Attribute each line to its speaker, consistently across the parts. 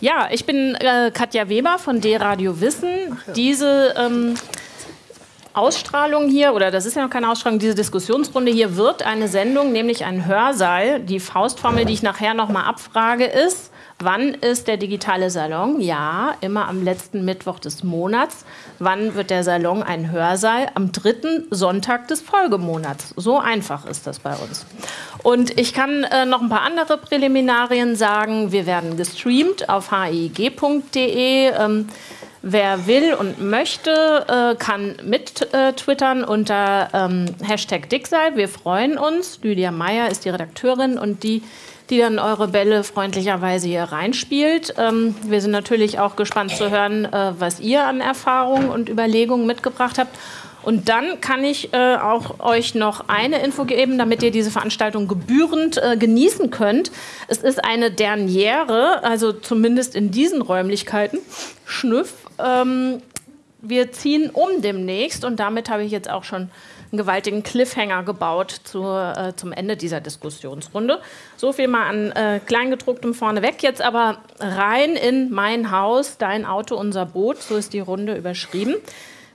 Speaker 1: Ja, ich bin äh, Katja Weber von D-Radio Wissen. Ja. Diese ähm, Ausstrahlung hier, oder das ist ja noch keine Ausstrahlung, diese Diskussionsrunde hier wird eine Sendung, nämlich ein Hörsaal. Die Faustformel, die ich nachher nochmal abfrage, ist, wann ist der digitale Salon? Ja, immer am letzten Mittwoch des Monats. Wann wird der Salon ein Hörsaal? Am dritten Sonntag des Folgemonats. So einfach ist das bei uns. Und ich kann äh, noch ein paar andere Präliminarien sagen. Wir werden gestreamt auf hig.de. Ähm, Wer will und möchte, äh, kann mit äh, twittern unter ähm, Hashtag Dicksal. Wir freuen uns. Lydia Meyer ist die Redakteurin und die, die dann eure Bälle freundlicherweise hier reinspielt. Ähm, wir sind natürlich auch gespannt zu hören, äh, was ihr an Erfahrungen und Überlegungen mitgebracht habt. Und dann kann ich äh, auch euch noch eine Info geben, damit ihr diese Veranstaltung gebührend äh, genießen könnt. Es ist eine Derniere, also zumindest in diesen Räumlichkeiten. Schnüff. Ähm, wir ziehen um demnächst und damit habe ich jetzt auch schon einen gewaltigen Cliffhanger gebaut zur, äh, zum Ende dieser Diskussionsrunde. So viel mal an äh, Kleingedrucktem vorneweg. Jetzt aber rein in mein Haus, dein Auto, unser Boot. So ist die Runde überschrieben.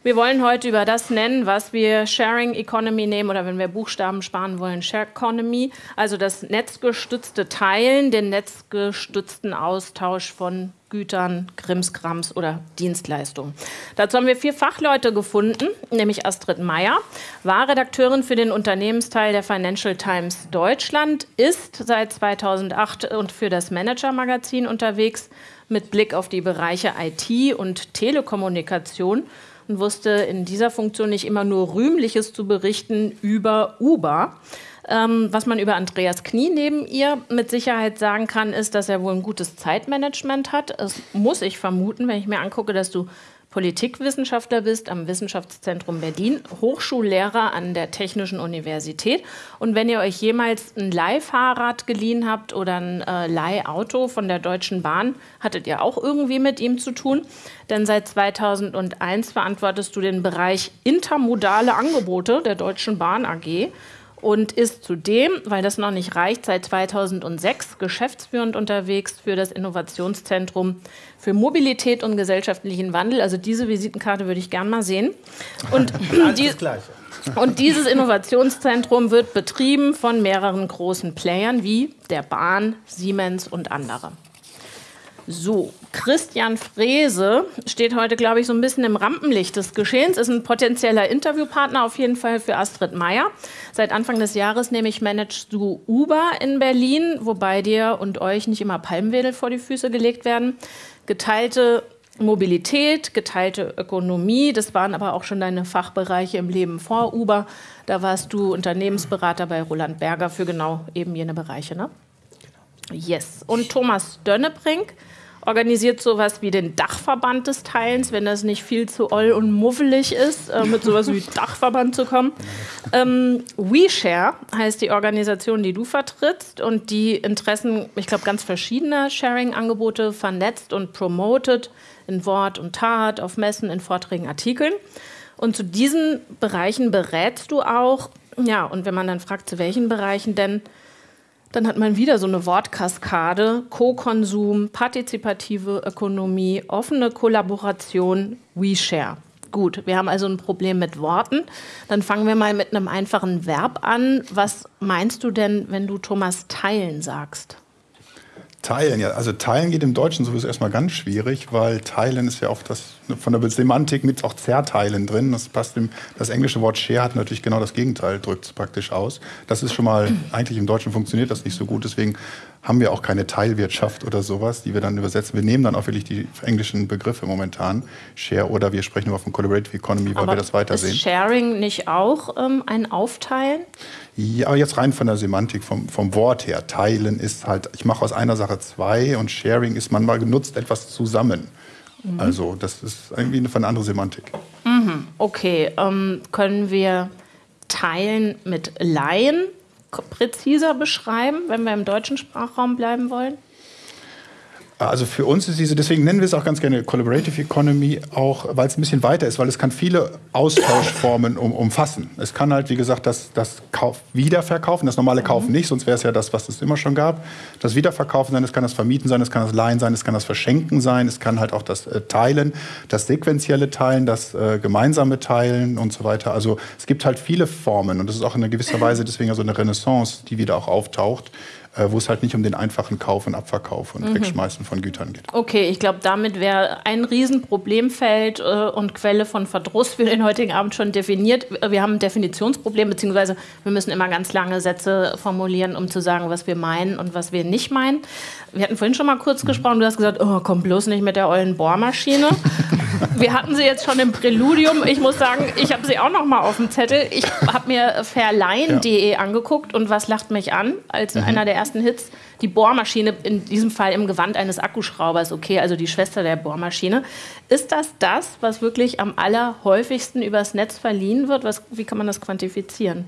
Speaker 1: Wir wollen heute über das nennen, was wir Sharing Economy nehmen oder wenn wir Buchstaben sparen wollen, Share Economy, also das netzgestützte Teilen, den netzgestützten Austausch von Gütern, Krimskrams oder Dienstleistungen. Dazu haben wir vier Fachleute gefunden, nämlich Astrid Meyer, war Redakteurin für den Unternehmensteil der Financial Times Deutschland, ist seit 2008 und für das Manager Magazin unterwegs mit Blick auf die Bereiche IT und Telekommunikation und wusste in dieser Funktion nicht immer nur Rühmliches zu berichten über Uber. Ähm, was man über Andreas Knie neben ihr mit Sicherheit sagen kann, ist, dass er wohl ein gutes Zeitmanagement hat. Das muss ich vermuten, wenn ich mir angucke, dass du Politikwissenschaftler bist am Wissenschaftszentrum Berlin, Hochschullehrer an der Technischen Universität. Und wenn ihr euch jemals ein Leihfahrrad geliehen habt oder ein äh, Leihauto von der Deutschen Bahn, hattet ihr auch irgendwie mit ihm zu tun. Denn seit 2001 verantwortest du den Bereich intermodale Angebote der Deutschen Bahn AG und ist zudem, weil das noch nicht reicht, seit 2006 geschäftsführend unterwegs für das Innovationszentrum für Mobilität und gesellschaftlichen Wandel. Also diese Visitenkarte würde ich gern mal sehen. Und, die, und dieses Innovationszentrum wird betrieben von mehreren großen Playern wie der Bahn, Siemens und andere. So, Christian Frese steht heute, glaube ich, so ein bisschen im Rampenlicht des Geschehens, ist ein potenzieller Interviewpartner auf jeden Fall für Astrid Meyer. Seit Anfang des Jahres nämlich managst du Uber in Berlin, wobei dir und euch nicht immer Palmwedel vor die Füße gelegt werden. Geteilte Mobilität, geteilte Ökonomie, das waren aber auch schon deine Fachbereiche im Leben vor Uber. Da warst du Unternehmensberater bei Roland Berger für genau eben jene Bereiche, ne? Genau. Yes. Und Thomas Dönnebrink organisiert sowas wie den Dachverband des Teilens, wenn das nicht viel zu oll und muffelig ist, äh, mit sowas wie Dachverband zu kommen. Ähm, WeShare heißt die Organisation, die du vertrittst und die Interessen, ich glaube, ganz verschiedener Sharing-Angebote vernetzt und promotet in Wort und Tat, auf Messen, in Vorträgen, Artikeln. Und zu diesen Bereichen berätst du auch, ja, und wenn man dann fragt, zu welchen Bereichen denn, dann hat man wieder so eine Wortkaskade, Co-Konsum, partizipative Ökonomie, offene Kollaboration, WeShare. Gut, wir haben also ein Problem mit Worten. Dann fangen wir mal mit einem einfachen Verb an. Was meinst du denn, wenn du Thomas teilen sagst?
Speaker 2: Teilen, ja. Also teilen geht im Deutschen sowieso erstmal ganz schwierig, weil teilen ist ja oft das von der Semantik mit auch zerteilen drin. Das passt im, das englische Wort share hat natürlich genau das Gegenteil, drückt es praktisch aus. Das ist schon mal, eigentlich im Deutschen funktioniert das nicht so gut, deswegen haben wir auch keine Teilwirtschaft oder sowas, die wir dann übersetzen. Wir nehmen dann auch wirklich die englischen Begriffe momentan, Share oder wir sprechen nur von Collaborative Economy, weil
Speaker 1: aber
Speaker 2: wir das weitersehen.
Speaker 1: Ist Sharing nicht auch ähm, ein Aufteilen?
Speaker 2: Ja, jetzt rein von der Semantik, vom, vom Wort her. Teilen ist halt, ich mache aus einer Sache zwei und Sharing ist, man mal genutzt etwas zusammen. Mhm. Also das ist irgendwie eine, eine andere Semantik.
Speaker 1: Mhm. Okay, ähm, können wir Teilen mit Laien präziser beschreiben, wenn wir im deutschen Sprachraum bleiben wollen?
Speaker 2: Also für uns ist diese, deswegen nennen wir es auch ganz gerne Collaborative Economy, auch weil es ein bisschen weiter ist, weil es kann viele Austauschformen um, umfassen. Es kann halt, wie gesagt, das, das Kauf, Wiederverkaufen, das normale Kaufen mhm. nicht, sonst wäre es ja das, was es immer schon gab. Das Wiederverkaufen sein, es kann das Vermieten sein, es kann das Leihen sein, es kann das Verschenken sein, es kann halt auch das äh, Teilen, das sequentielle Teilen, das äh, gemeinsame Teilen und so weiter. Also es gibt halt viele Formen und das ist auch in gewisser Weise deswegen so eine Renaissance, die wieder auch auftaucht wo es halt nicht um den einfachen Kauf und Abverkauf und mhm. Wegschmeißen von Gütern geht.
Speaker 1: Okay, ich glaube, damit wäre ein Riesenproblemfeld äh, und Quelle von Verdruss für den heutigen Abend schon definiert. Wir haben ein Definitionsproblem, beziehungsweise wir müssen immer ganz lange Sätze formulieren, um zu sagen, was wir meinen und was wir nicht meinen. Wir hatten vorhin schon mal kurz mhm. gesprochen, du hast gesagt, oh, komm bloß nicht mit der ollen Bohrmaschine. wir hatten sie jetzt schon im Präludium. Ich muss sagen, ich habe sie auch noch mal auf dem Zettel. Ich habe mir verleihen.de ja. angeguckt und was lacht mich an als mhm. einer der ersten Hits? Die Bohrmaschine, in diesem Fall im Gewand eines Akkuschraubers, okay, also die Schwester der Bohrmaschine. Ist das das, was wirklich am allerhäufigsten übers Netz verliehen wird? Was, wie kann man das quantifizieren?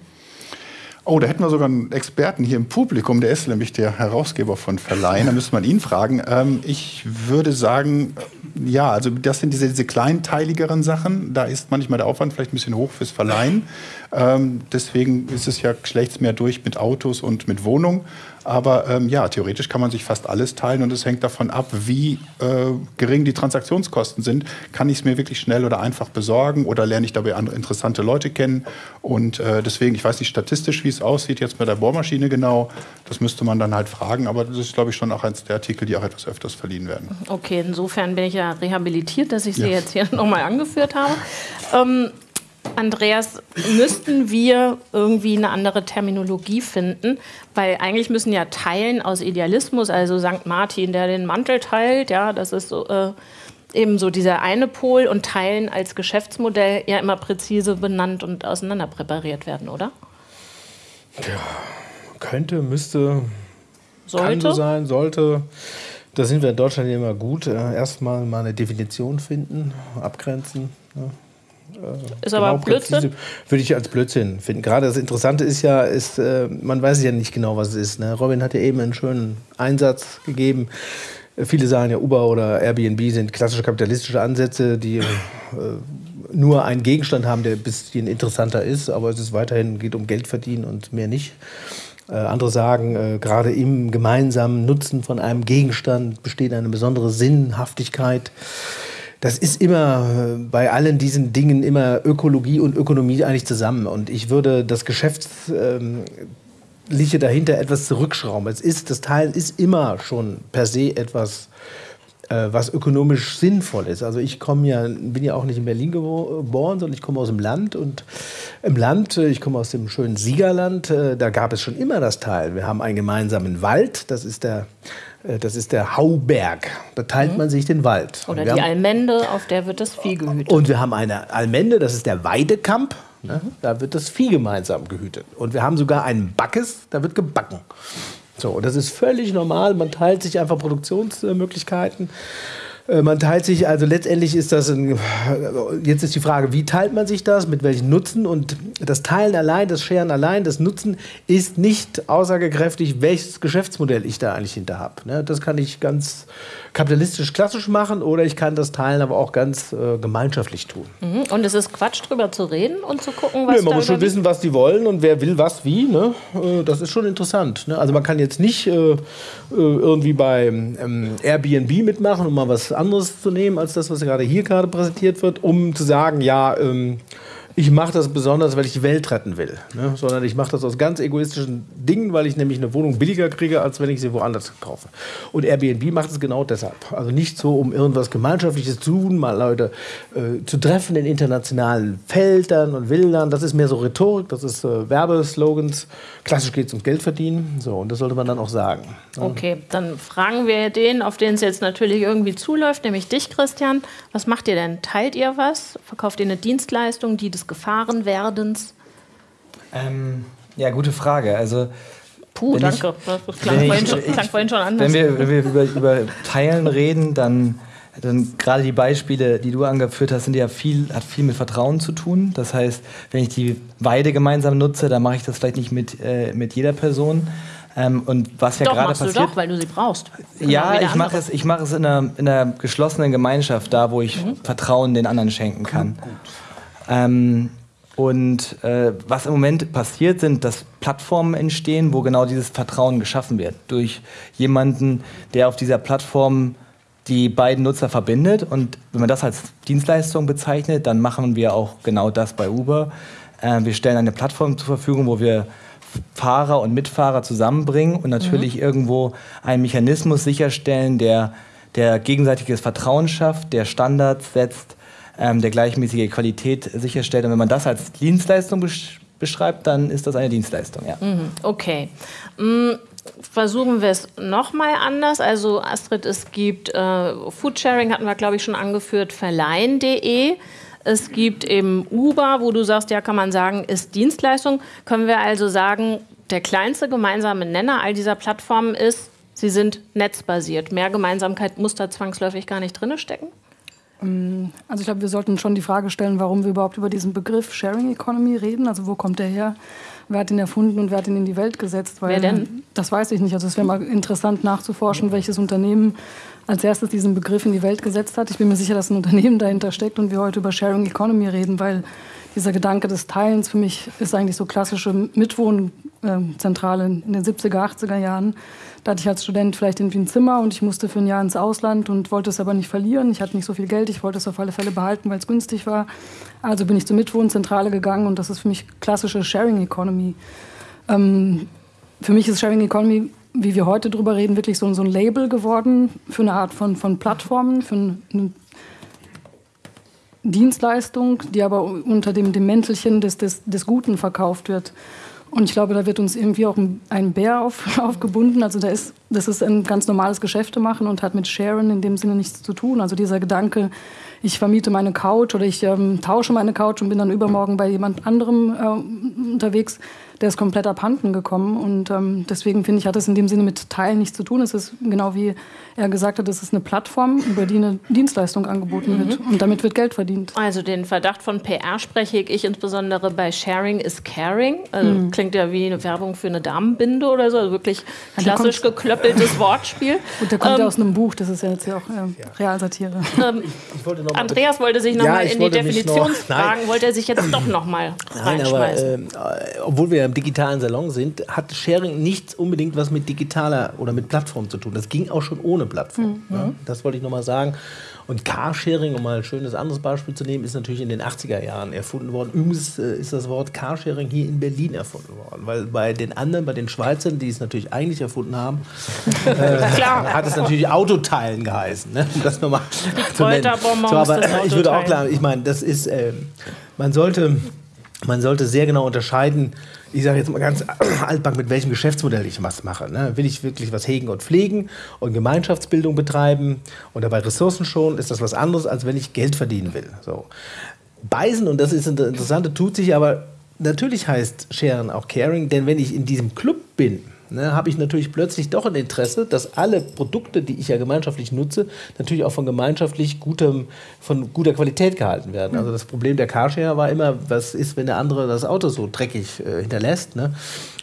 Speaker 2: Oh, da hätten wir sogar einen Experten hier im Publikum, der ist nämlich der Herausgeber von Verleihen, da müsste man ihn fragen. Ähm, ich würde sagen, äh, ja, also das sind diese, diese kleinteiligeren Sachen, da ist manchmal der Aufwand vielleicht ein bisschen hoch fürs Verleihen. Ähm, deswegen ist es ja schlecht mehr durch mit Autos und mit Wohnungen. Aber ähm, ja, theoretisch kann man sich fast alles teilen und es hängt davon ab, wie äh, gering die Transaktionskosten sind. Kann ich es mir wirklich schnell oder einfach besorgen oder lerne ich dabei andere interessante Leute kennen? Und äh, deswegen, ich weiß nicht statistisch, wie es aussieht jetzt bei der Bohrmaschine genau. Das müsste man dann halt fragen. Aber das ist, glaube ich, schon auch eins der Artikel, die auch etwas öfters verliehen werden.
Speaker 1: Okay, insofern bin ich ja rehabilitiert, dass ich sie ja. jetzt hier nochmal angeführt habe. Ähm, Andreas, müssten wir irgendwie eine andere Terminologie finden? Weil eigentlich müssen ja Teilen aus Idealismus, also St. Martin, der den Mantel teilt, ja, das ist so, äh, eben so dieser eine Pol und Teilen als Geschäftsmodell ja immer präzise benannt und auseinander präpariert werden, oder?
Speaker 3: Ja, könnte, müsste, sollte. kann so sein, sollte. Da sind wir in Deutschland immer gut. Äh, erstmal mal eine Definition finden, abgrenzen. Ja.
Speaker 1: Äh, ist aber genau Blödsinn?
Speaker 3: Würde ich als Blödsinn finden. Gerade das Interessante ist ja, ist, äh, man weiß ja nicht genau, was es ist. Ne? Robin hat ja eben einen schönen Einsatz gegeben. Viele sagen ja, Uber oder Airbnb sind klassische kapitalistische Ansätze, die äh, nur einen Gegenstand haben, der ein bisschen interessanter ist, aber es ist weiterhin geht um Geld verdienen und mehr nicht. Äh, andere sagen, äh, gerade im gemeinsamen Nutzen von einem Gegenstand besteht eine besondere Sinnhaftigkeit das ist immer äh, bei allen diesen Dingen immer Ökologie und Ökonomie eigentlich zusammen. Und ich würde das Geschäftsliche ähm, dahinter etwas zurückschrauben. Es ist, das Teilen ist immer schon per se etwas äh, was ökonomisch sinnvoll ist. Also ich komme ja, bin ja auch nicht in Berlin geboren, sondern ich komme aus dem Land und im Land, äh, ich komme aus dem schönen Siegerland, da gab es schon immer das Teil. Wir haben einen gemeinsamen Wald, das ist der das ist der Hauberg. Da teilt mhm. man sich den Wald.
Speaker 1: Oder die haben, Almende, auf der wird das Vieh gehütet.
Speaker 3: Und wir haben eine Almende, das ist der Weidekamp. Ne? Mhm. Da wird das Vieh gemeinsam gehütet. Und wir haben sogar einen Backes, da wird gebacken. So, und das ist völlig normal. Man teilt sich einfach Produktionsmöglichkeiten. Äh, man teilt sich, also letztendlich ist das, ein, jetzt ist die Frage, wie teilt man sich das, mit welchen Nutzen und das Teilen allein, das Scheren allein, das Nutzen ist nicht aussagekräftig, welches Geschäftsmodell ich da eigentlich hinter habe. Ne? Das kann ich ganz kapitalistisch klassisch machen oder ich kann das Teilen aber auch ganz äh, gemeinschaftlich tun.
Speaker 1: Mhm. Und es ist Quatsch, drüber zu reden und zu gucken, was
Speaker 3: nee, Man muss schon wissen, was die wollen und wer will was wie. Ne? Äh, das ist schon interessant. Ne? Also man kann jetzt nicht äh, äh irgendwie bei ähm, Airbnb mitmachen, um mal was anderes zu nehmen, als das, was gerade hier gerade präsentiert wird, um zu sagen, ja, ähm, ich mache das besonders, weil ich die Welt retten will, ne? sondern ich mache das aus ganz egoistischen Dingen, weil ich nämlich eine Wohnung billiger kriege, als wenn ich sie woanders kaufe. Und Airbnb macht es genau deshalb. Also nicht so, um irgendwas Gemeinschaftliches zu tun, mal Leute äh, zu treffen in internationalen Feldern und Wildern. Das ist mehr so Rhetorik, das ist äh, Werbeslogans. Klassisch geht es ums Geld verdienen. So, und das sollte man dann auch sagen.
Speaker 1: Okay, dann fragen wir den, auf den es jetzt natürlich irgendwie zuläuft, nämlich dich, Christian. Was macht ihr denn? Teilt ihr was? Verkauft ihr eine Dienstleistung, die des Gefahrenwerdens?
Speaker 4: Ähm, ja, gute Frage. Also
Speaker 1: Puh, danke. Ich, das klang, vorhin, ich, schon, klang vorhin schon anders.
Speaker 4: Wenn wir, wenn wir über, über Teilen reden, dann, dann gerade die Beispiele, die du angeführt hast, sind ja viel, hat viel mit Vertrauen zu tun. Das heißt, wenn ich die Weide gemeinsam nutze, dann mache ich das vielleicht nicht mit, äh, mit jeder Person. Ähm, und was ja gerade
Speaker 1: machst
Speaker 4: passiert.
Speaker 1: Du doch, weil du sie brauchst.
Speaker 4: Ja, ich mache es, ich mach es in, einer, in einer geschlossenen Gemeinschaft, da wo ich mhm. Vertrauen den anderen schenken kann. Ähm, und äh, was im Moment passiert, sind, dass Plattformen entstehen, wo genau dieses Vertrauen geschaffen wird. Durch jemanden, der auf dieser Plattform die beiden Nutzer verbindet. Und wenn man das als Dienstleistung bezeichnet, dann machen wir auch genau das bei Uber. Äh, wir stellen eine Plattform zur Verfügung, wo wir Fahrer und Mitfahrer zusammenbringen und natürlich mhm. irgendwo einen Mechanismus sicherstellen, der, der gegenseitiges Vertrauen schafft, der Standards setzt, ähm, der gleichmäßige Qualität sicherstellt. Und wenn man das als Dienstleistung besch beschreibt, dann ist das eine Dienstleistung. Ja.
Speaker 1: Mhm. Okay. Mhm versuchen wir es nochmal anders. Also Astrid, es gibt äh, Foodsharing, hatten wir glaube ich schon angeführt, verleihen.de. Es gibt eben Uber, wo du sagst, ja, kann man sagen, ist Dienstleistung. Können wir also sagen, der kleinste gemeinsame Nenner all dieser Plattformen ist, sie sind netzbasiert. Mehr Gemeinsamkeit muss da zwangsläufig gar nicht drin stecken?
Speaker 5: Ähm, also ich glaube, wir sollten schon die Frage stellen, warum wir überhaupt über diesen Begriff Sharing Economy reden. Also wo kommt der her? Wer hat ihn erfunden und wer hat ihn in die Welt gesetzt?
Speaker 1: Weil, wer denn?
Speaker 5: Das weiß ich nicht. Also es wäre mal interessant nachzuforschen, welches Unternehmen als erstes diesen Begriff in die Welt gesetzt hat. Ich bin mir sicher, dass ein Unternehmen dahinter steckt und wir heute über Sharing Economy reden, weil dieser Gedanke des Teilens für mich ist eigentlich so klassische Mitwohnzentrale in den 70er, 80er Jahren. Da hatte ich als Student vielleicht irgendwie ein Zimmer und ich musste für ein Jahr ins Ausland und wollte es aber nicht verlieren. Ich hatte nicht so viel Geld, ich wollte es auf alle Fälle behalten, weil es günstig war. Also bin ich zur Mitwohnzentrale gegangen und das ist für mich klassische Sharing Economy. Ähm, für mich ist Sharing Economy wie wir heute drüber reden, wirklich so, so ein Label geworden für eine Art von, von Plattformen, für eine Dienstleistung, die aber unter dem, dem Mäntelchen des, des, des Guten verkauft wird. Und ich glaube, da wird uns irgendwie auch ein Bär auf, aufgebunden. Also da ist, das ist ein ganz normales Geschäfte machen und hat mit Sharon in dem Sinne nichts zu tun. Also dieser Gedanke, ich vermiete meine Couch oder ich ähm, tausche meine Couch und bin dann übermorgen bei jemand anderem äh, unterwegs, der ist komplett abhanden gekommen. Und ähm, deswegen finde ich, hat es in dem Sinne mit Teilen nichts zu tun. Es ist genau wie er gesagt hat, es ist eine Plattform, über die eine Dienstleistung angeboten mhm. wird. Und damit wird Geld verdient.
Speaker 1: Also den Verdacht von PR spreche ich insbesondere bei Sharing is Caring. Also mhm. Klingt ja wie eine Werbung für eine Damenbinde oder so. Also wirklich klassisch ja, geklöppeltes Wortspiel.
Speaker 5: Und der kommt ähm, ja aus einem Buch, das ist ja jetzt ja auch äh, Realsatire.
Speaker 1: Ähm, wollte Andreas wollte sich nochmal ja, in die Definitionsfragen, noch, wollte er sich jetzt doch nochmal Nein, aber äh,
Speaker 3: obwohl wir im digitalen Salon sind, hat Sharing nichts unbedingt was mit digitaler oder mit Plattform zu tun. Das ging auch schon ohne Plattform. Mhm. Ja, das wollte ich nochmal sagen. Und Carsharing, um mal ein schönes anderes Beispiel zu nehmen, ist natürlich in den 80er Jahren erfunden worden. Übrigens äh, ist das Wort Carsharing hier in Berlin erfunden worden, weil bei den anderen, bei den Schweizern, die es natürlich eigentlich erfunden haben, äh, hat es natürlich Autoteilen geheißen. Ne? Um das nochmal
Speaker 1: zu nennen. So, aber
Speaker 3: ich würde auch klar, ich meine, das ist, äh, man sollte man sollte sehr genau unterscheiden, ich sage jetzt mal ganz altback, mit welchem Geschäftsmodell ich was mache. Ne? Will ich wirklich was hegen und pflegen und Gemeinschaftsbildung betreiben und dabei Ressourcen schonen, ist das was anderes, als wenn ich Geld verdienen will. So. Beisen, und das ist das Interessante, tut sich aber, natürlich heißt Sharen auch Caring, denn wenn ich in diesem Club bin, ne, habe ich natürlich plötzlich doch ein Interesse, dass alle Produkte, die ich ja gemeinschaftlich nutze, natürlich auch von gemeinschaftlich gutem, von guter Qualität gehalten werden. Also das Problem der Carshare war immer, was ist, wenn der andere das Auto so dreckig äh, hinterlässt. Ne?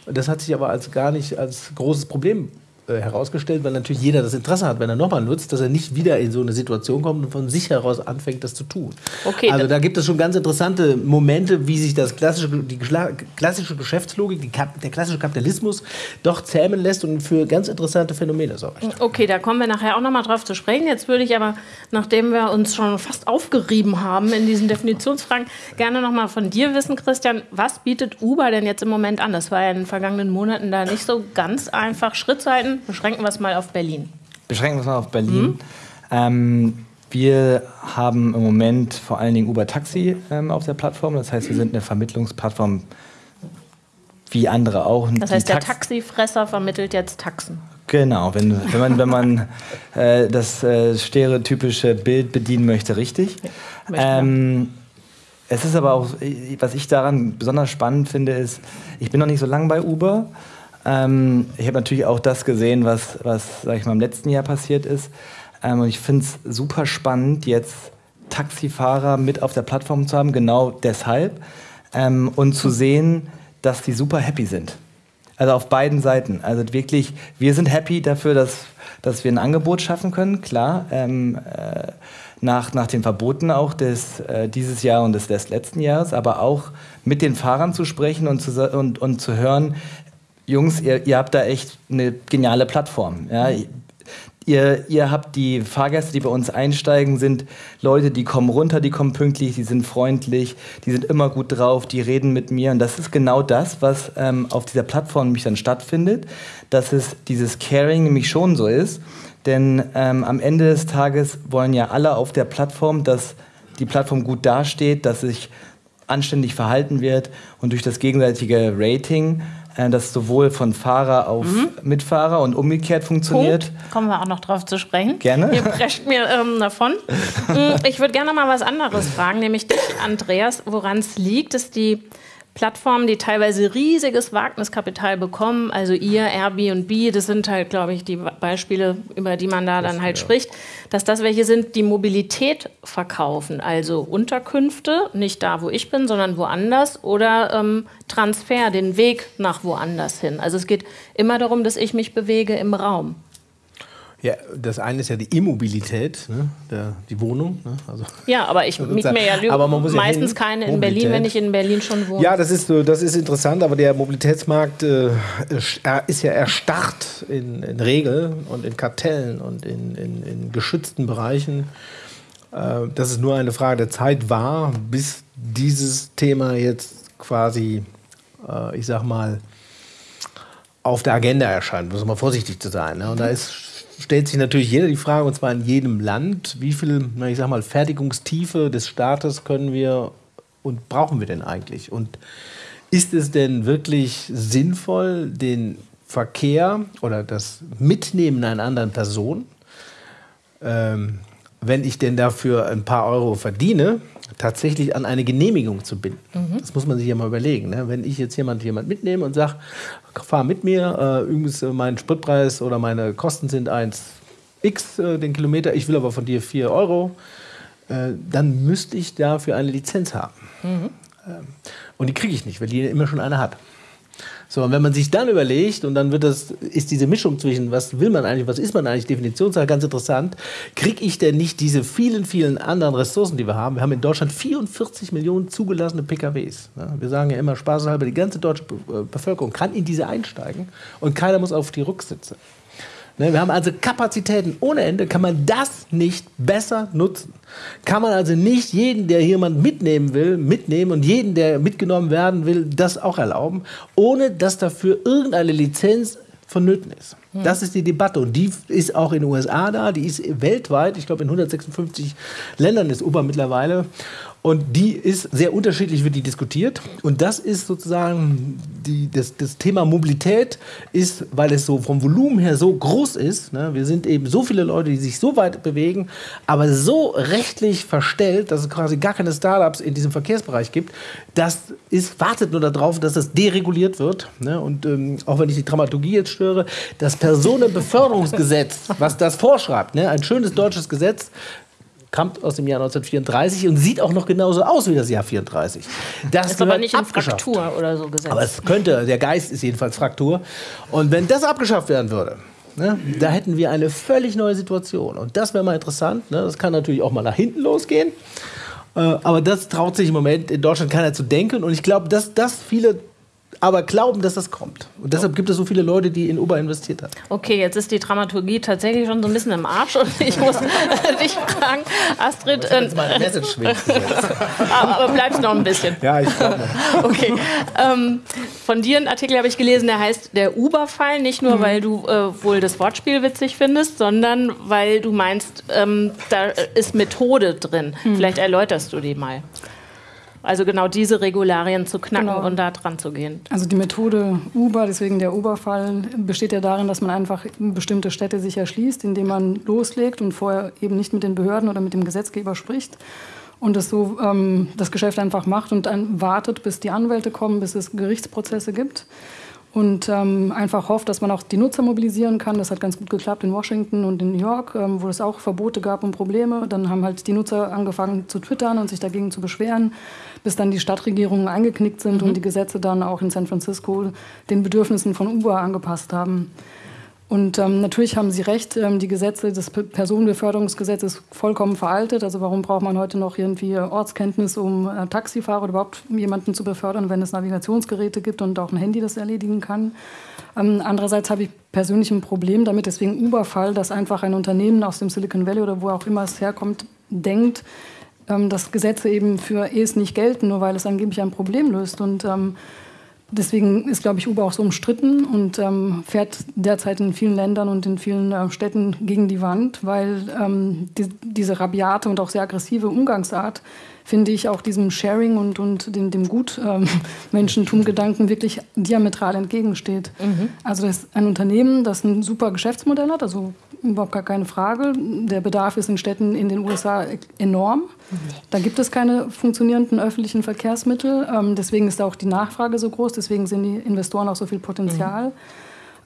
Speaker 3: Das hat sich aber als gar nicht als großes Problem äh, herausgestellt, weil natürlich jeder das Interesse hat, wenn er nochmal nutzt, dass er nicht wieder in so eine Situation kommt und von sich heraus anfängt, das zu tun. Okay, also da gibt es schon ganz interessante Momente, wie sich das klassische, die klassische Geschäftslogik, die, der klassische Kapitalismus doch zähmen lässt und für ganz interessante Phänomene sorgt.
Speaker 1: Okay, da kommen wir nachher auch nochmal drauf zu sprechen. Jetzt würde ich aber, nachdem wir uns schon fast aufgerieben haben in diesen Definitionsfragen, gerne nochmal von dir wissen, Christian, was bietet Uber denn jetzt im Moment an? Das war ja in den vergangenen Monaten da nicht so ganz einfach. Beschränken wir es mal auf Berlin.
Speaker 4: Beschränken wir es mal auf Berlin. Mhm. Ähm, wir haben im Moment vor allen Dingen Uber Taxi ähm, auf der Plattform. Das heißt, wir sind eine Vermittlungsplattform wie andere auch.
Speaker 1: Das heißt, der Taxifresser vermittelt jetzt Taxen.
Speaker 4: Genau, wenn, wenn man, wenn man äh, das äh, stereotypische Bild bedienen möchte, richtig. Ähm, es ist aber auch, was ich daran besonders spannend finde, ist, ich bin noch nicht so lange bei Uber. Ähm, ich habe natürlich auch das gesehen, was, was sag ich mal, im letzten Jahr passiert ist. Ähm, und ich finde es super spannend, jetzt Taxifahrer mit auf der Plattform zu haben, genau deshalb. Ähm, und zu sehen, dass die super happy sind. Also auf beiden Seiten. Also wirklich, wir sind happy dafür, dass, dass wir ein Angebot schaffen können, klar. Ähm, äh, nach, nach den Verboten auch des, äh, dieses Jahr und des, des letzten Jahres, aber auch mit den Fahrern zu sprechen und zu, und, und zu hören, Jungs, ihr, ihr habt da echt eine geniale Plattform. Ja? Ihr, ihr habt die Fahrgäste, die bei uns einsteigen, sind Leute, die kommen runter, die kommen pünktlich, die sind freundlich, die sind immer gut drauf, die reden mit mir. Und das ist genau das, was ähm, auf dieser Plattform nämlich dann stattfindet, dass es dieses Caring nämlich schon so ist. Denn ähm, am Ende des Tages wollen ja alle auf der Plattform, dass die Plattform gut dasteht, dass sich anständig verhalten wird und durch das gegenseitige Rating das sowohl von Fahrer auf mhm. Mitfahrer und umgekehrt funktioniert.
Speaker 1: Punkt. Kommen wir auch noch drauf zu sprechen.
Speaker 4: Gerne.
Speaker 1: Ihr prescht mir ähm, davon. Mm, ich würde gerne mal was anderes fragen, nämlich dich, Andreas, woran es liegt, dass die Plattformen, die teilweise riesiges Wagniskapital bekommen, also ihr, Airbnb, das sind halt, glaube ich, die Beispiele, über die man da dann halt ja. spricht, dass das welche sind, die Mobilität verkaufen, also Unterkünfte, nicht da, wo ich bin, sondern woanders oder ähm, Transfer, den Weg nach woanders hin. Also es geht immer darum, dass ich mich bewege im Raum.
Speaker 3: Ja, das eine ist ja die Immobilität, ne? Der, die Wohnung. Ne?
Speaker 1: Also, ja, aber ich miete mir ja, aber man muss meistens ja keine in Mobilität. Berlin, wenn ich in Berlin schon wohne.
Speaker 3: Ja, das ist, das ist interessant, aber der Mobilitätsmarkt äh, ist ja erstarrt in, in Regeln und in Kartellen und in, in, in geschützten Bereichen. Äh, dass es nur eine Frage der Zeit war, bis dieses Thema jetzt quasi, äh, ich sag mal, auf der Agenda erscheint, muss man vorsichtig zu sein. Ne? Und da ist stellt sich natürlich jeder die Frage, und zwar in jedem Land, wie viel, ich sag mal, Fertigungstiefe des Staates können wir und brauchen wir denn eigentlich? Und ist es denn wirklich sinnvoll, den Verkehr oder das Mitnehmen einer anderen Person, ähm, wenn ich denn dafür ein paar Euro verdiene, tatsächlich an eine Genehmigung zu binden. Mhm. Das muss man sich ja mal überlegen. Ne? Wenn ich jetzt jemand, jemand mitnehme und sage, fahr mit mir, äh, übrigens äh, mein Spritpreis oder meine Kosten sind 1 X äh, den Kilometer, ich will aber von dir 4 Euro, äh, dann müsste ich dafür eine Lizenz haben. Mhm. Ähm, und die kriege ich nicht, weil die immer schon eine hat. So, und wenn man sich dann überlegt, und dann wird das, ist diese Mischung zwischen, was will man eigentlich, was ist man eigentlich, Definitionssache ganz interessant, kriege ich denn nicht diese vielen, vielen anderen Ressourcen, die wir haben? Wir haben in Deutschland 44 Millionen zugelassene PKWs. Wir sagen ja immer spaßeshalber, die ganze deutsche äh, Bevölkerung kann in diese einsteigen und keiner muss auf die Rücksitze. Ne, wir haben also Kapazitäten ohne Ende. Kann man das nicht besser nutzen? Kann man also nicht jeden, der jemand mitnehmen will, mitnehmen und jeden, der mitgenommen werden will, das auch erlauben, ohne dass dafür irgendeine Lizenz vonnöten ist. Hm. Das ist die Debatte und die ist auch in den USA da, die ist weltweit, ich glaube in 156 Ländern ist Uber mittlerweile und die ist sehr unterschiedlich, wird die diskutiert. Und das ist sozusagen die, das, das Thema Mobilität ist, weil es so vom Volumen her so groß ist. Ne? Wir sind eben so viele Leute, die sich so weit bewegen, aber so rechtlich verstellt, dass es quasi gar keine Startups in diesem Verkehrsbereich gibt. Das ist, wartet nur darauf, dass das dereguliert wird. Ne? Und ähm, auch wenn ich die Dramaturgie jetzt störe, das Personenbeförderungsgesetz, was das vorschreibt, ne? ein schönes deutsches Gesetz, kommt aus dem Jahr 1934 und sieht auch noch genauso aus wie das Jahr 34.
Speaker 1: Das ist aber nicht in Fraktur oder so gesetzt.
Speaker 3: Aber es könnte, der Geist ist jedenfalls Fraktur. Und wenn das abgeschafft werden würde, Ne? Da hätten wir eine völlig neue Situation. Und das wäre mal interessant. Ne? Das kann natürlich auch mal nach hinten losgehen. Äh, aber das traut sich im Moment in Deutschland keiner zu denken. Und ich glaube, dass das viele aber glauben, dass das kommt. Und deshalb gibt es so viele Leute, die in Uber investiert haben.
Speaker 1: Okay, jetzt ist die Dramaturgie tatsächlich schon so ein bisschen im Arsch und ich muss dich fragen, Astrid.
Speaker 3: Äh, jetzt meine Message
Speaker 1: aber, aber bleibst noch ein bisschen.
Speaker 3: Ja, ich glaube.
Speaker 1: Okay. Ähm, von dir einen Artikel habe ich gelesen, der heißt Der Uber-Fall. Nicht nur, mhm. weil du äh, wohl das Wortspiel witzig findest, sondern weil du meinst, ähm, da ist Methode drin. Mhm. Vielleicht erläuterst du die mal. Also genau diese Regularien zu knacken genau. und da dran zu gehen.
Speaker 5: Also die Methode Uber, deswegen der Uber-Fall, besteht ja darin, dass man einfach bestimmte Städte sich erschließt, indem man loslegt und vorher eben nicht mit den Behörden oder mit dem Gesetzgeber spricht und das so ähm, das Geschäft einfach macht und dann wartet, bis die Anwälte kommen, bis es Gerichtsprozesse gibt. Und ähm, einfach hofft, dass man auch die Nutzer mobilisieren kann. Das hat ganz gut geklappt in Washington und in New York, ähm, wo es auch Verbote gab und Probleme. Dann haben halt die Nutzer angefangen zu twittern und sich dagegen zu beschweren, bis dann die Stadtregierungen eingeknickt sind mhm. und die Gesetze dann auch in San Francisco den Bedürfnissen von Uber angepasst haben. Und ähm, natürlich haben Sie recht, ähm, die Gesetze, das Personenbeförderungsgesetz ist vollkommen veraltet. Also warum braucht man heute noch irgendwie Ortskenntnis, um äh, Taxifahrer oder überhaupt jemanden zu befördern, wenn es Navigationsgeräte gibt und auch ein Handy das erledigen kann? Ähm, andererseits habe ich persönlich ein Problem damit, deswegen Uber-Fall, dass einfach ein Unternehmen aus dem Silicon Valley oder wo auch immer es herkommt, denkt, ähm, dass Gesetze eben für es nicht gelten, nur weil es angeblich ein Problem löst. Und ähm, Deswegen ist, glaube ich, Uber auch so umstritten und ähm, fährt derzeit in vielen Ländern und in vielen äh, Städten gegen die Wand, weil ähm, die, diese rabiate und auch sehr aggressive Umgangsart finde ich, auch diesem Sharing und, und dem, dem Gutmenschentum-Gedanken ähm, wirklich diametral entgegensteht. Mhm. Also das ist ein Unternehmen, das ein super Geschäftsmodell hat, also überhaupt gar keine Frage. Der Bedarf ist in Städten in den USA enorm. Mhm. Da gibt es keine funktionierenden öffentlichen Verkehrsmittel. Ähm, deswegen ist auch die Nachfrage so groß, deswegen sind die Investoren auch so viel Potenzial. Mhm.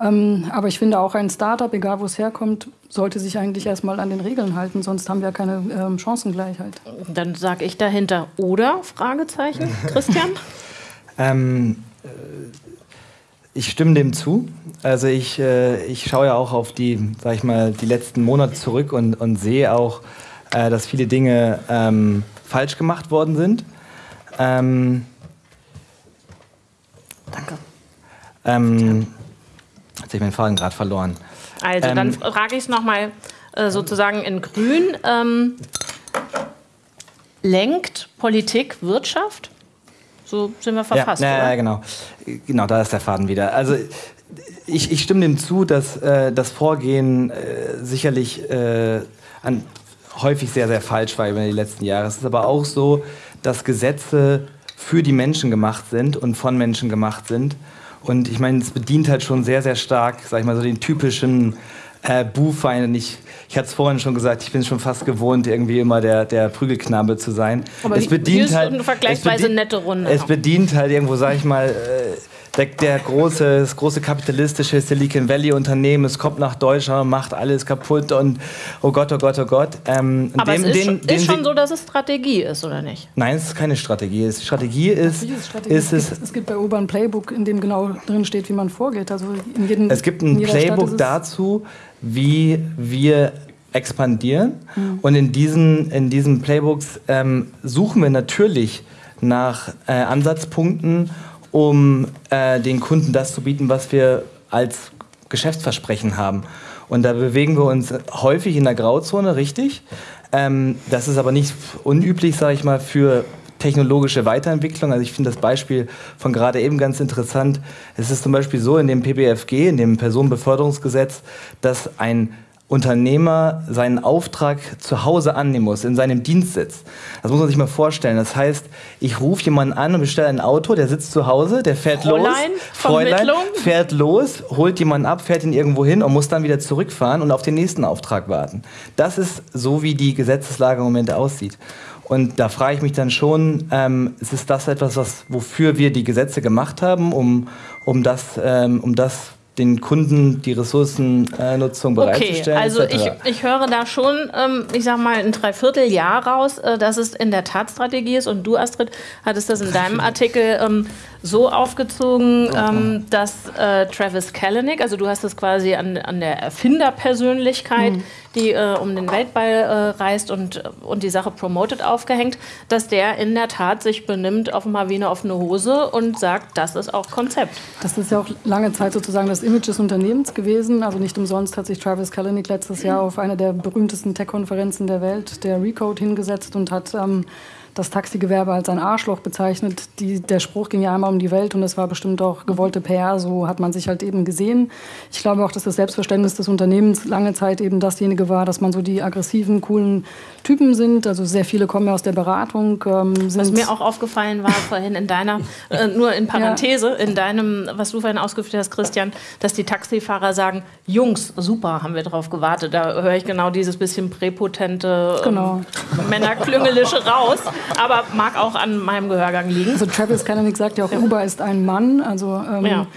Speaker 5: Ähm, aber ich finde auch ein Startup, egal wo es herkommt, sollte sich eigentlich erstmal an den Regeln halten, sonst haben wir keine ähm, Chancengleichheit.
Speaker 1: Dann sage ich dahinter oder Fragezeichen, Christian?
Speaker 4: ähm, äh, ich stimme dem zu. Also ich, äh, ich schaue ja auch auf die, sag ich mal, die letzten Monate zurück und, und sehe auch, äh, dass viele Dinge ähm, falsch gemacht worden sind. Ähm,
Speaker 1: Danke.
Speaker 4: Ähm, Jetzt habe ich meinen Faden gerade verloren.
Speaker 1: Also, ähm, dann frage ich es nochmal äh, sozusagen in Grün. Ähm, lenkt Politik Wirtschaft? So sind wir verfasst.
Speaker 4: Ja,
Speaker 1: ja,
Speaker 4: ja, genau. Genau, da ist der Faden wieder. Also ich, ich stimme dem zu, dass äh, das Vorgehen äh, sicherlich äh, an, häufig sehr, sehr falsch war über die letzten Jahre. Es ist aber auch so, dass Gesetze für die Menschen gemacht sind und von Menschen gemacht sind. Und ich meine, es bedient halt schon sehr, sehr stark, sag ich mal, so den typischen äh, Buhfeind. Ich, ich hatte es vorhin schon gesagt, ich bin schon fast gewohnt, irgendwie immer der, der Prügelknabe zu sein.
Speaker 1: Aber es bedient halt, eine vergleichsweise bedient, nette Runde.
Speaker 4: Es bedient halt irgendwo, sag ich mal, äh, der, der, große, das große kapitalistische Silicon Valley Unternehmen, es kommt nach Deutschland, macht alles kaputt und oh Gott, oh Gott, oh Gott.
Speaker 1: Ähm, Aber dem, es ist, den, schon, ist schon so, dass es Strategie ist, oder nicht?
Speaker 4: Nein, es ist keine Strategie. Es, Strategie ist, Strategie. ist
Speaker 5: es, gibt, es gibt bei Uber ein Playbook, in dem genau drin steht, wie man vorgeht. Also in jedem,
Speaker 4: es gibt ein Playbook dazu, wie wir expandieren. Mhm. Und in diesen, in diesen Playbooks ähm, suchen wir natürlich nach äh, Ansatzpunkten um äh, den Kunden das zu bieten, was wir als Geschäftsversprechen haben. Und da bewegen wir uns häufig in der Grauzone, richtig. Ähm, das ist aber nicht unüblich, sage ich mal, für technologische Weiterentwicklung. Also ich finde das Beispiel von gerade eben ganz interessant. Es ist zum Beispiel so in dem PBFG, in dem Personenbeförderungsgesetz, dass ein Unternehmer seinen Auftrag zu Hause annehmen muss, in seinem Dienstsitz. Das muss man sich mal vorstellen. Das heißt, ich rufe jemanden an und bestelle ein Auto, der sitzt zu Hause, der fährt
Speaker 1: Fräulein,
Speaker 4: los. Fräulein, fährt los, holt jemanden ab, fährt ihn irgendwo hin und muss dann wieder zurückfahren und auf den nächsten Auftrag warten. Das ist so, wie die Gesetzeslage im Moment aussieht. Und da frage ich mich dann schon, ähm, ist das etwas, was, wofür wir die Gesetze gemacht haben, um, um, das, ähm, um das den Kunden die Ressourcennutzung bereitzustellen.
Speaker 1: Okay, also ich, ich höre da schon, ähm, ich sag mal, ein Dreivierteljahr raus, äh, dass es in der Tat Strategie ist. Und du, Astrid, hattest das in deinem Artikel ähm, so aufgezogen, ähm, dass äh, Travis Kalanick, also du hast das quasi an, an der Erfinderpersönlichkeit, mhm. die äh, um den Weltball äh, reist und, und die Sache promotet, aufgehängt, dass der in der Tat sich benimmt, offenbar wie eine offene Hose und sagt, das ist auch Konzept.
Speaker 5: Das ist ja auch lange Zeit sozusagen das Image des Unternehmens gewesen. Also nicht umsonst hat sich Travis Kalanick letztes Jahr auf einer der berühmtesten Tech-Konferenzen der Welt, der Recode, hingesetzt und hat ähm, das Taxigewerbe als ein Arschloch bezeichnet. Die, der Spruch ging ja einmal um die Welt und das war bestimmt auch gewollte PR, so hat man sich halt eben gesehen. Ich glaube auch, dass das Selbstverständnis des Unternehmens lange Zeit eben dasjenige war, dass man so die aggressiven, coolen Typen sind. Also sehr viele kommen ja aus der Beratung. Ähm,
Speaker 1: was mir auch aufgefallen war vorhin in deiner, äh, nur in Parenthese, ja. in deinem, was du vorhin ausgeführt hast, Christian, dass die Taxifahrer sagen, Jungs, super, haben wir drauf gewartet. Da höre ich genau dieses bisschen präpotente ähm, genau. Männerklüngelische raus aber mag auch an meinem Gehörgang liegen.
Speaker 5: Also Travis Kalanick sagt ja auch, Uber ist ein Mann. Also ähm, ja.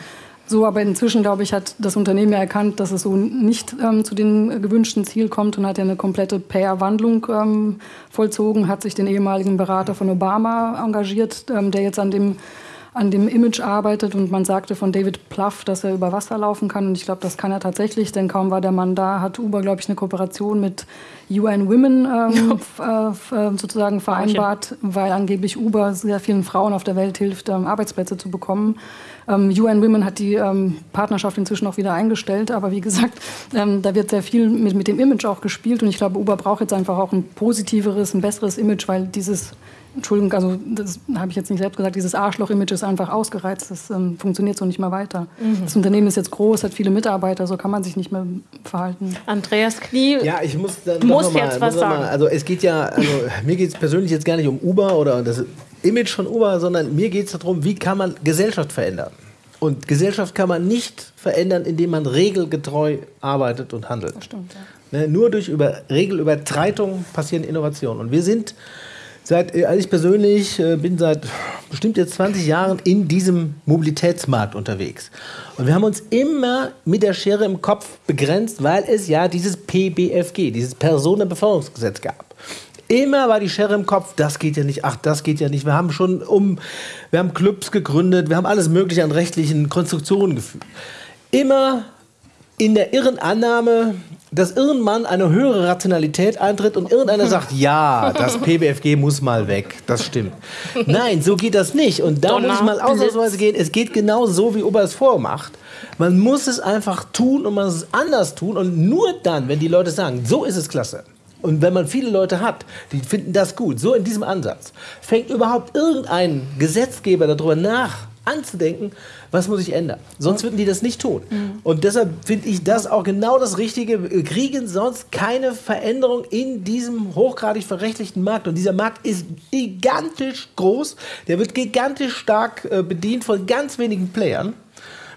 Speaker 5: So, aber inzwischen, glaube ich, hat das Unternehmen ja erkannt, dass es so nicht ähm, zu dem gewünschten Ziel kommt und hat ja eine komplette Payer-Wandlung ähm, vollzogen, hat sich den ehemaligen Berater von Obama engagiert, ähm, der jetzt an dem an dem Image arbeitet und man sagte von David Pluff, dass er über Wasser laufen kann. Und ich glaube, das kann er tatsächlich, denn kaum war der Mann da, hat Uber, glaube ich, eine Kooperation mit UN Women ähm, äh, sozusagen vereinbart, weil angeblich Uber sehr vielen Frauen auf der Welt hilft, ähm, Arbeitsplätze zu bekommen. Ähm, UN Women hat die ähm, Partnerschaft inzwischen auch wieder eingestellt, aber wie gesagt, ähm, da wird sehr viel mit, mit dem Image auch gespielt. Und ich glaube, Uber braucht jetzt einfach auch ein positiveres, ein besseres Image, weil dieses Entschuldigung, also das habe ich jetzt nicht selbst gesagt, dieses Arschloch-Image ist einfach ausgereizt, das ähm, funktioniert so nicht mehr weiter. Mhm. Das Unternehmen ist jetzt groß, hat viele Mitarbeiter, so kann man sich nicht mehr verhalten.
Speaker 1: Andreas Knie,
Speaker 3: ja, ich muss, dann muss
Speaker 1: mal, jetzt was sagen.
Speaker 3: Mal, also es geht ja, also mir geht es persönlich jetzt gar nicht um Uber oder das Image von Uber, sondern mir geht es darum, wie kann man Gesellschaft verändern. Und Gesellschaft kann man nicht verändern, indem man regelgetreu arbeitet und handelt. Das stimmt, ja. Ne, nur durch über Regelübertreitung passieren Innovationen. Und wir sind Seit, also ich persönlich äh, bin seit bestimmt jetzt 20 Jahren in diesem Mobilitätsmarkt unterwegs. Und wir haben uns immer mit der Schere im Kopf begrenzt, weil es ja dieses PBFG, dieses Personenbeförderungsgesetz gab. Immer war die Schere im Kopf, das geht ja nicht, ach, das geht ja nicht. Wir haben schon um, wir haben Clubs gegründet, wir haben alles Mögliche an rechtlichen Konstruktionen gefügt. Immer in der irren Annahme, dass irgendwann eine höhere Rationalität eintritt und irgendeiner sagt, ja, das PBFG muss mal weg. Das stimmt. Nein, so geht das nicht. Und da Donner, muss ich mal ausnahmsweise gehen. Es geht genau so, wie Ober es vormacht. Man muss es einfach tun und man muss es anders tun. Und nur dann, wenn die Leute sagen, so ist es klasse. Und wenn man viele Leute hat, die finden das gut, so in diesem Ansatz, fängt überhaupt irgendein Gesetzgeber darüber nach, anzudenken, was muss ich ändern. Sonst würden die das nicht tun. Mhm. Und deshalb finde ich das auch genau das Richtige. Wir kriegen sonst keine Veränderung in diesem hochgradig verrechtlichten Markt. Und dieser Markt ist gigantisch groß. Der wird gigantisch stark äh, bedient von ganz wenigen Playern.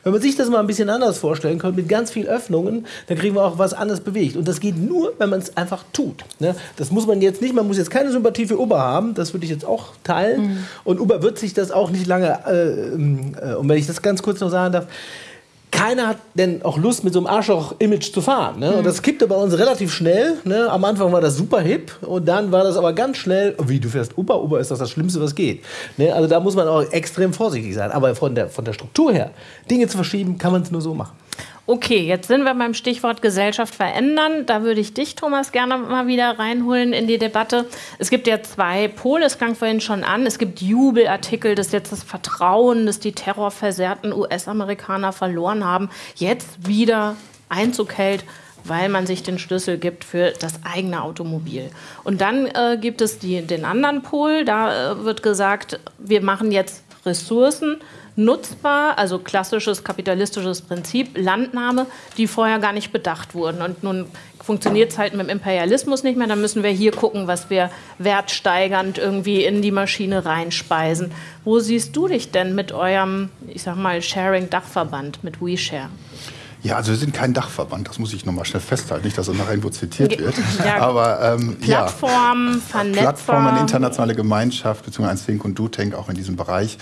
Speaker 3: Wenn man sich das mal ein bisschen anders vorstellen könnte, mit ganz viel Öffnungen, dann kriegen wir auch was anderes bewegt. Und das geht nur, wenn man es einfach tut. Ne? Das muss man jetzt nicht, man muss jetzt keine Sympathie für Uber haben, das würde ich jetzt auch teilen. Mhm. Und Uber wird sich das auch nicht lange, äh, äh, und wenn ich das ganz kurz noch sagen darf, keiner hat denn auch Lust, mit so einem Arschloch-Image zu fahren. Ne? Mhm. Und das kippte bei uns relativ schnell. Ne? Am Anfang war das super hip und dann war das aber ganz schnell, wie du fährst Uber, Uber ist das das Schlimmste, was geht. Ne? Also da muss man auch extrem vorsichtig sein. Aber von der, von der Struktur her, Dinge zu verschieben, kann man es nur so machen.
Speaker 1: Okay, jetzt sind wir beim Stichwort Gesellschaft verändern. Da würde ich dich, Thomas, gerne mal wieder reinholen in die Debatte. Es gibt ja zwei Pole, es klang vorhin schon an. Es gibt Jubelartikel, dass jetzt das Vertrauen, das die terrorversehrten US-Amerikaner verloren haben, jetzt wieder Einzug hält weil man sich den Schlüssel gibt für das eigene Automobil. Und dann äh, gibt es die, den anderen Pol, da äh, wird gesagt, wir machen jetzt Ressourcen nutzbar, also klassisches kapitalistisches Prinzip, Landnahme, die vorher gar nicht bedacht wurden. Und nun funktioniert es halt mit dem Imperialismus nicht mehr, dann müssen wir hier gucken, was wir wertsteigernd irgendwie in die Maschine reinspeisen. Wo siehst du dich denn mit eurem, ich sag mal, Sharing-Dachverband, mit WeShare?
Speaker 2: Ja, also wir sind kein Dachverband, das muss ich nochmal schnell festhalten, nicht, dass er nachher irgendwo zitiert wird.
Speaker 1: Ja,
Speaker 2: Aber
Speaker 1: ähm, Plattform,
Speaker 2: ja. Plattform, eine internationale Gemeinschaft, beziehungsweise ein Think und Do Tank auch in diesem Bereich.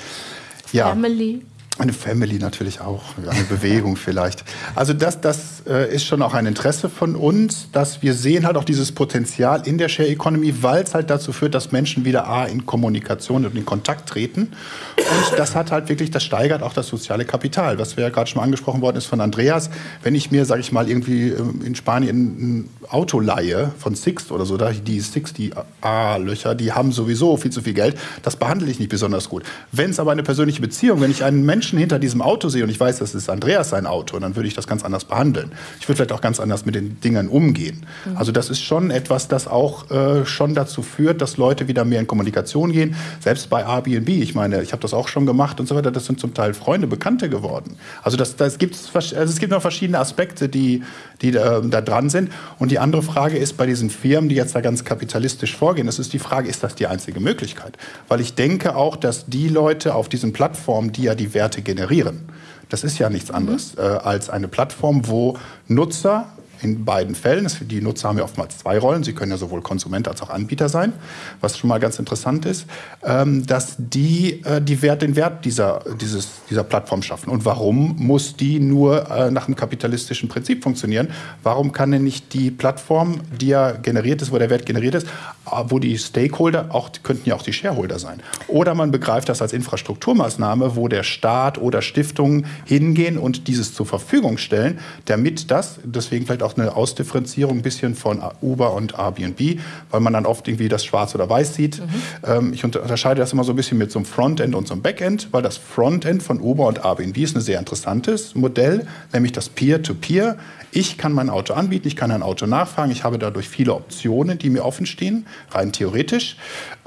Speaker 1: Ja. Family.
Speaker 2: Eine Family natürlich auch, eine Bewegung vielleicht. Also das, das äh, ist schon auch ein Interesse von uns, dass wir sehen halt auch dieses Potenzial in der Share Economy, weil es halt dazu führt, dass Menschen wieder A, in Kommunikation und in Kontakt treten. Und das hat halt wirklich, das steigert auch das soziale Kapital, was wir ja gerade schon mal angesprochen worden ist von Andreas. Wenn ich mir, sage ich mal, irgendwie ähm, in Spanien ein Auto leihe von Sixt oder so, die Sixt, die A-Löcher, die haben sowieso viel zu viel Geld, das behandle ich nicht besonders gut. Wenn es aber eine persönliche Beziehung, wenn ich einen Menschen Menschen hinter diesem Auto sehe und ich weiß, das ist Andreas sein Auto, dann würde ich das ganz anders behandeln. Ich würde vielleicht auch ganz anders mit den Dingen umgehen. Mhm. Also das ist schon etwas, das auch äh, schon dazu führt, dass Leute wieder mehr in Kommunikation gehen. Selbst bei Airbnb, ich meine, ich habe das auch schon gemacht und so weiter, das sind zum Teil Freunde, Bekannte geworden. Also das, das gibt's, also es gibt noch verschiedene Aspekte, die, die äh, da dran sind. Und die andere Frage ist bei diesen Firmen, die jetzt da ganz kapitalistisch vorgehen, das ist die Frage, ist das die einzige Möglichkeit? Weil ich denke auch, dass die Leute auf diesen Plattformen, die ja die Werte Werte generieren. Das ist ja nichts anderes mhm. äh, als eine Plattform, wo Nutzer in beiden Fällen. Die Nutzer haben ja oftmals zwei Rollen. Sie können ja sowohl Konsument als auch Anbieter sein, was schon mal ganz interessant ist, ähm, dass die, äh, die Wert, den Wert dieser, dieses, dieser Plattform schaffen. Und warum muss die nur äh, nach einem kapitalistischen Prinzip funktionieren? Warum kann denn nicht die Plattform, die ja generiert ist, wo der Wert generiert ist, äh, wo die Stakeholder, auch, könnten ja auch die Shareholder sein. Oder man begreift das als Infrastrukturmaßnahme, wo der Staat oder Stiftungen hingehen und dieses zur Verfügung stellen, damit das, deswegen vielleicht auch eine Ausdifferenzierung ein bisschen von Uber und Airbnb, weil man dann oft irgendwie das schwarz oder weiß sieht. Mhm. Ähm, ich unterscheide das immer so ein bisschen mit so einem Frontend und so einem Backend, weil das Frontend von Uber und Airbnb ist ein sehr interessantes Modell, nämlich das Peer-to-Peer. -Peer. Ich kann mein Auto anbieten, ich kann ein Auto nachfragen, ich habe dadurch viele Optionen, die mir offen stehen, rein theoretisch.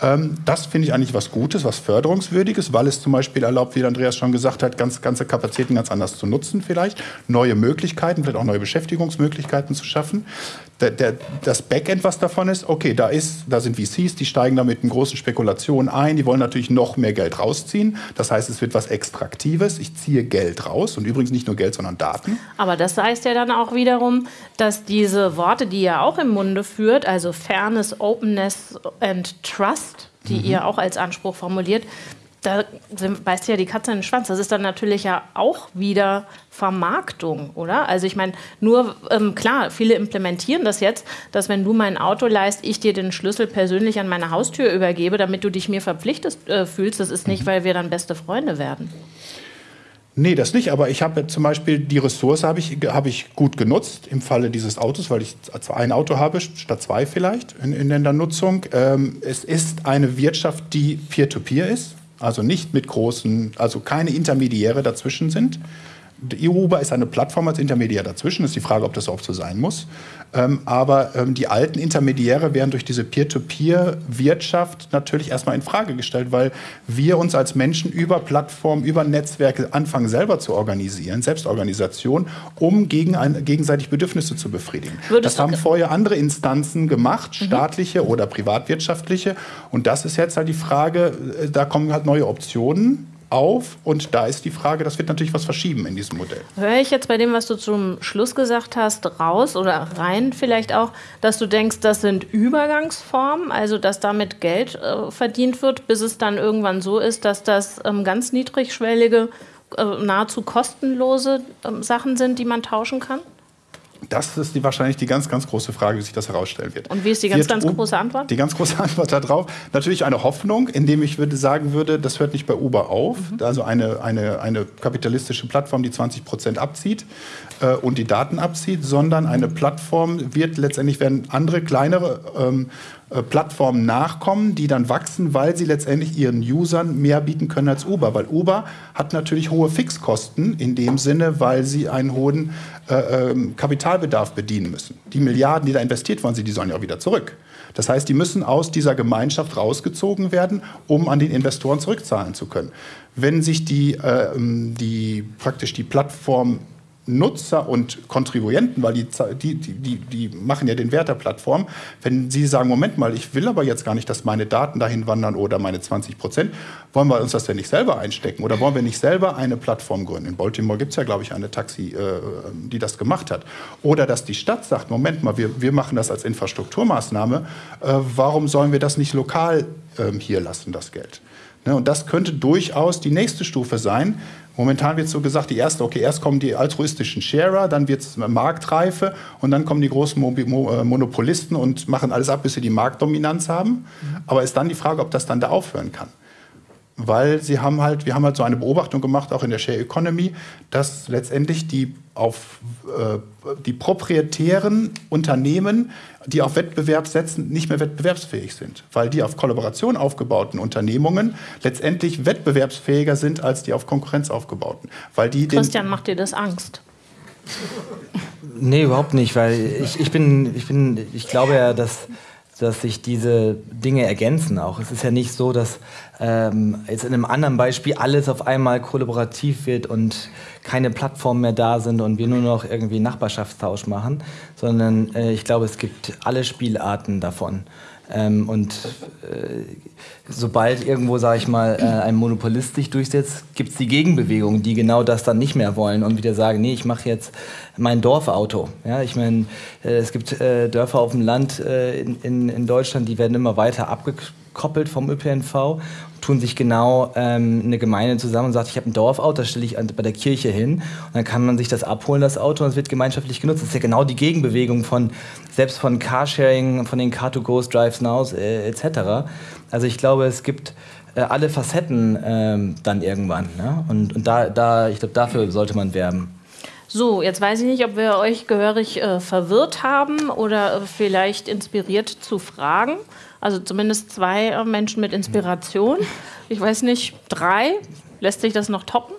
Speaker 2: Ähm, das finde ich eigentlich was Gutes, was Förderungswürdiges, weil es zum Beispiel erlaubt, wie Andreas schon gesagt hat, ganz, ganze Kapazitäten ganz anders zu nutzen vielleicht, neue Möglichkeiten, vielleicht auch neue Beschäftigungsmöglichkeiten zu schaffen der, der, das Backend, was davon ist, okay, da, ist, da sind VCs, die steigen da mit großen Spekulationen ein, die wollen natürlich noch mehr Geld rausziehen. Das heißt, es wird was Extraktives. Ich ziehe Geld raus und übrigens nicht nur Geld, sondern Daten.
Speaker 1: Aber das heißt ja dann auch wiederum, dass diese Worte, die ihr auch im Munde führt, also Fairness, Openness and Trust, die mhm. ihr auch als Anspruch formuliert, da beißt ja die Katze in den Schwanz. Das ist dann natürlich ja auch wieder Vermarktung, oder? Also ich meine, nur ähm, klar, viele implementieren das jetzt, dass wenn du mein Auto leist, ich dir den Schlüssel persönlich an meine Haustür übergebe, damit du dich mir verpflichtet äh, fühlst. Das ist nicht, mhm. weil wir dann beste Freunde werden.
Speaker 2: Nee, das nicht. Aber ich habe zum Beispiel die Ressource habe ich, hab ich gut genutzt im Falle dieses Autos, weil ich ein Auto habe statt zwei vielleicht in, in der Nutzung. Ähm, es ist eine Wirtschaft, die peer-to-peer -peer ist. Also nicht mit großen, also keine Intermediäre dazwischen sind. Uber ist eine Plattform als Intermediär dazwischen. Ist die Frage, ob das auch so sein muss. Ähm, aber ähm, die alten Intermediäre werden durch diese Peer-to-Peer-Wirtschaft natürlich erstmal in Frage gestellt, weil wir uns als Menschen über Plattformen, über Netzwerke anfangen selber zu organisieren, Selbstorganisation, um gegen ein, gegenseitig Bedürfnisse zu befriedigen. Würdest das haben vorher andere Instanzen gemacht, mhm. staatliche mhm. oder privatwirtschaftliche. Und das ist jetzt halt die Frage, äh, da kommen halt neue Optionen auf und da ist die Frage, das wird natürlich was verschieben in diesem Modell.
Speaker 1: Höre ich jetzt bei dem, was du zum Schluss gesagt hast, raus oder rein vielleicht auch, dass du denkst, das sind Übergangsformen, also dass damit Geld äh, verdient wird, bis es dann irgendwann so ist, dass das ähm, ganz niedrigschwellige, äh, nahezu kostenlose äh, Sachen sind, die man tauschen kann?
Speaker 2: Das ist die, wahrscheinlich die ganz, ganz große Frage, wie sich das herausstellen wird.
Speaker 1: Und wie ist die ganz, ganz große Antwort?
Speaker 2: Die ganz große Antwort darauf, natürlich eine Hoffnung, indem ich würde sagen würde, das hört nicht bei Uber auf. Mhm. Also eine, eine, eine kapitalistische Plattform, die 20 Prozent abzieht äh, und die Daten abzieht, sondern eine Plattform wird letztendlich, werden andere kleinere ähm, äh, Plattformen nachkommen, die dann wachsen, weil sie letztendlich ihren Usern mehr bieten können als Uber. Weil Uber hat natürlich hohe Fixkosten in dem Sinne, weil sie einen hohen äh, ähm, Kapitalbedarf bedienen müssen. Die Milliarden, die da investiert worden sind, die sollen ja auch wieder zurück. Das heißt, die müssen aus dieser Gemeinschaft rausgezogen werden, um an den Investoren zurückzahlen zu können. Wenn sich die, äh, die praktisch die Plattform Nutzer und Kontribuenten, weil die, die, die, die machen ja den Wert der Plattform, wenn sie sagen, Moment mal, ich will aber jetzt gar nicht, dass meine Daten dahin wandern oder meine 20 Prozent, wollen wir uns das denn nicht selber einstecken oder wollen wir nicht selber eine Plattform gründen? In Baltimore gibt es ja, glaube ich, eine Taxi, äh, die das gemacht hat. Oder dass die Stadt sagt, Moment mal, wir, wir machen das als Infrastrukturmaßnahme, äh, warum sollen wir das nicht lokal äh, hier lassen, das Geld? Ne, und das könnte durchaus die nächste Stufe sein, Momentan wird so gesagt, die erste, okay, erst kommen die altruistischen Sharer, dann wird es Marktreife und dann kommen die großen Mo Mo äh, Monopolisten und machen alles ab, bis sie die Marktdominanz haben. Mhm. Aber ist dann die Frage, ob das dann da aufhören kann weil sie haben halt, wir haben halt so eine Beobachtung gemacht, auch in der Share Economy, dass letztendlich die auf äh, die proprietären Unternehmen, die auf Wettbewerb setzen, nicht mehr wettbewerbsfähig sind, weil die auf Kollaboration aufgebauten Unternehmungen letztendlich wettbewerbsfähiger sind als die auf Konkurrenz aufgebauten, weil die
Speaker 1: Christian macht dir das Angst?
Speaker 4: Nee, überhaupt nicht, weil ich, ich bin, ich bin, ich glaube ja, dass dass sich diese Dinge ergänzen auch. Es ist ja nicht so, dass ähm, jetzt in einem anderen Beispiel alles auf einmal kollaborativ wird und keine Plattformen mehr da sind und wir nur noch irgendwie Nachbarschaftstausch machen, sondern äh, ich glaube, es gibt alle Spielarten davon. Ähm, und äh, sobald irgendwo, sage ich mal, äh, ein Monopolist sich durchsetzt, gibt es die Gegenbewegung, die genau das dann nicht mehr wollen und wieder sagen, nee, ich mache jetzt mein Dorfauto. Ja, ich meine, äh, es gibt äh, Dörfer auf dem Land äh, in, in, in Deutschland, die werden immer weiter abgekoppelt vom ÖPNV tun sich genau ähm, eine Gemeinde zusammen und sagt, ich habe ein Dorfauto, das stelle ich an, bei der Kirche hin und dann kann man sich das abholen, das Auto, und es wird gemeinschaftlich genutzt. Das ist ja genau die Gegenbewegung von, selbst von Carsharing, von den Car2Goes, Drives Nows äh, etc. Also ich glaube, es gibt äh, alle Facetten äh, dann irgendwann. Ne? Und, und da, da, ich glaube, dafür sollte man werben.
Speaker 1: So, jetzt weiß ich nicht, ob wir euch gehörig äh, verwirrt haben oder vielleicht inspiriert zu fragen. Also zumindest zwei äh, Menschen mit Inspiration. Ich weiß nicht, drei. Lässt sich das noch toppen?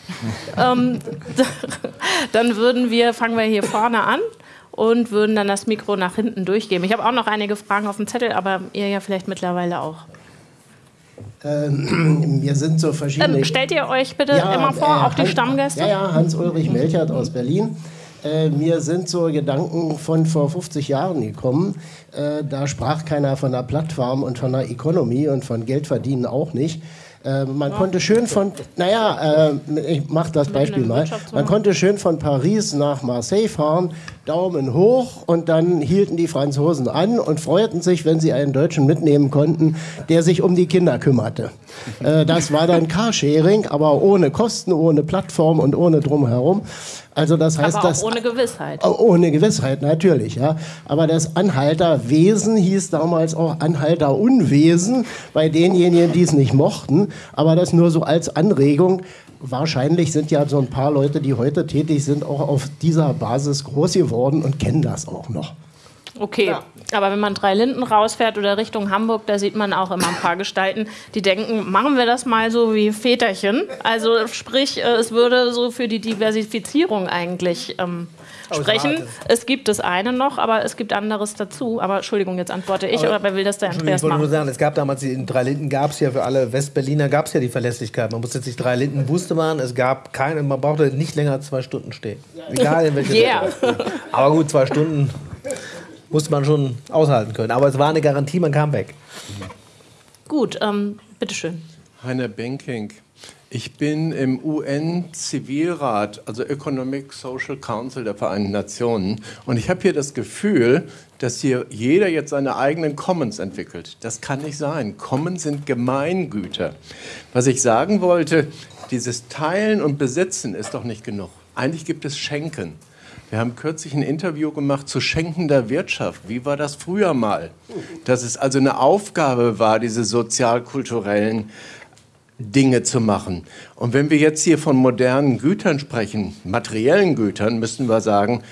Speaker 1: ähm, dann würden wir, fangen wir hier vorne an und würden dann das Mikro nach hinten durchgeben. Ich habe auch noch einige Fragen auf dem Zettel, aber ihr ja vielleicht mittlerweile auch.
Speaker 6: Ähm, wir sind so verschiedene.
Speaker 1: Ähm, stellt ihr euch bitte ja, immer vor, äh, auch die Stammgäste?
Speaker 6: Ja, ja, Hans-Ulrich Melchert aus Berlin. Äh, mir sind so Gedanken von vor 50 Jahren gekommen. Äh, da sprach keiner von einer Plattform und von einer Economy und von Geld verdienen auch nicht. Äh, man konnte schön von, naja, äh, ich mache das Beispiel mal. Man konnte schön von Paris nach Marseille fahren, Daumen hoch und dann hielten die Franzosen an und freuten sich, wenn sie einen Deutschen mitnehmen konnten, der sich um die Kinder kümmerte. Äh, das war dann Carsharing, aber ohne Kosten, ohne Plattform und ohne drumherum. Also das heißt,
Speaker 1: aber
Speaker 6: auch das,
Speaker 1: ohne Gewissheit.
Speaker 6: Ohne Gewissheit, natürlich, ja. Aber das Anhalterwesen hieß damals auch Anhalterunwesen bei denjenigen, die es nicht mochten. Aber das nur so als Anregung. Wahrscheinlich sind ja so ein paar Leute, die heute tätig sind, auch auf dieser Basis groß geworden und kennen das auch noch.
Speaker 1: Okay, ja. Aber wenn man drei Linden rausfährt oder Richtung Hamburg, da sieht man auch immer ein paar Gestalten, die denken, machen wir das mal so wie Väterchen. Also sprich, äh, es würde so für die Diversifizierung eigentlich ähm, sprechen. Es gibt das eine noch, aber es gibt anderes dazu. Aber Entschuldigung, jetzt antworte ich, aber, oder wer will das der Andreas
Speaker 3: Ich wollte nur sagen, es gab damals, in drei Linden gab es ja für alle Westberliner gab es ja die Verlässlichkeit. Man musste jetzt nicht drei Linden wusste man, es gab keine, man brauchte nicht länger als zwei Stunden stehen. Egal in welcher yeah. Aber gut, zwei Stunden musste man schon aushalten können. Aber es war eine Garantie, man kam weg.
Speaker 1: Gut, ähm, bitteschön.
Speaker 7: Heiner Benking. Ich bin im UN-Zivilrat, also Economic Social Council der Vereinten Nationen. Und ich habe hier das Gefühl, dass hier jeder jetzt seine eigenen Commons entwickelt. Das kann nicht sein. Commons sind Gemeingüter. Was ich sagen wollte, dieses Teilen und Besitzen ist doch nicht genug. Eigentlich gibt es Schenken. Wir haben kürzlich ein Interview gemacht zu schenkender Wirtschaft. Wie war das früher mal? Dass es also eine Aufgabe war, diese sozialkulturellen Dinge zu machen. Und wenn wir jetzt hier von modernen Gütern sprechen, materiellen Gütern, müssen wir sagen,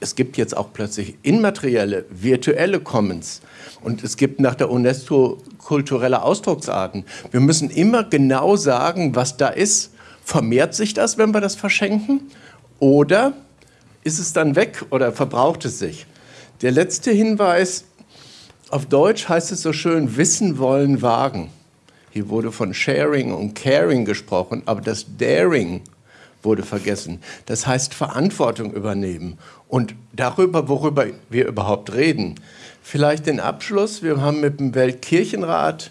Speaker 7: es gibt jetzt auch plötzlich immaterielle, virtuelle Commons. Und es gibt nach der UNESCO kulturelle Ausdrucksarten. Wir müssen immer genau sagen, was da ist. Vermehrt sich das, wenn wir das verschenken? Oder ist es dann weg oder verbraucht es sich? Der letzte Hinweis, auf Deutsch heißt es so schön, wissen wollen, wagen. Hier wurde von Sharing und Caring gesprochen, aber das Daring wurde vergessen. Das heißt Verantwortung übernehmen und darüber, worüber wir überhaupt reden. Vielleicht den Abschluss. Wir haben mit dem Weltkirchenrat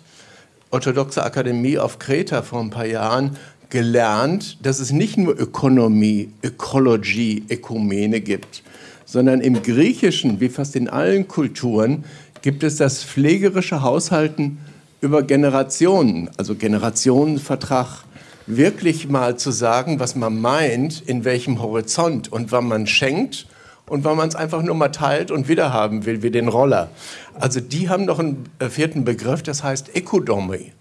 Speaker 7: Orthodoxe Akademie auf Kreta vor ein paar Jahren gelernt, dass es nicht nur Ökonomie, Ökologie, Ökumene gibt, sondern im Griechischen, wie fast in allen Kulturen, gibt es das pflegerische Haushalten über Generationen, also Generationenvertrag, wirklich mal zu sagen, was man meint, in welchem Horizont und wann man schenkt und wann man es einfach nur mal teilt und wiederhaben will, wie den Roller. Also die haben noch einen äh, vierten Begriff, das heißt Ökodomie.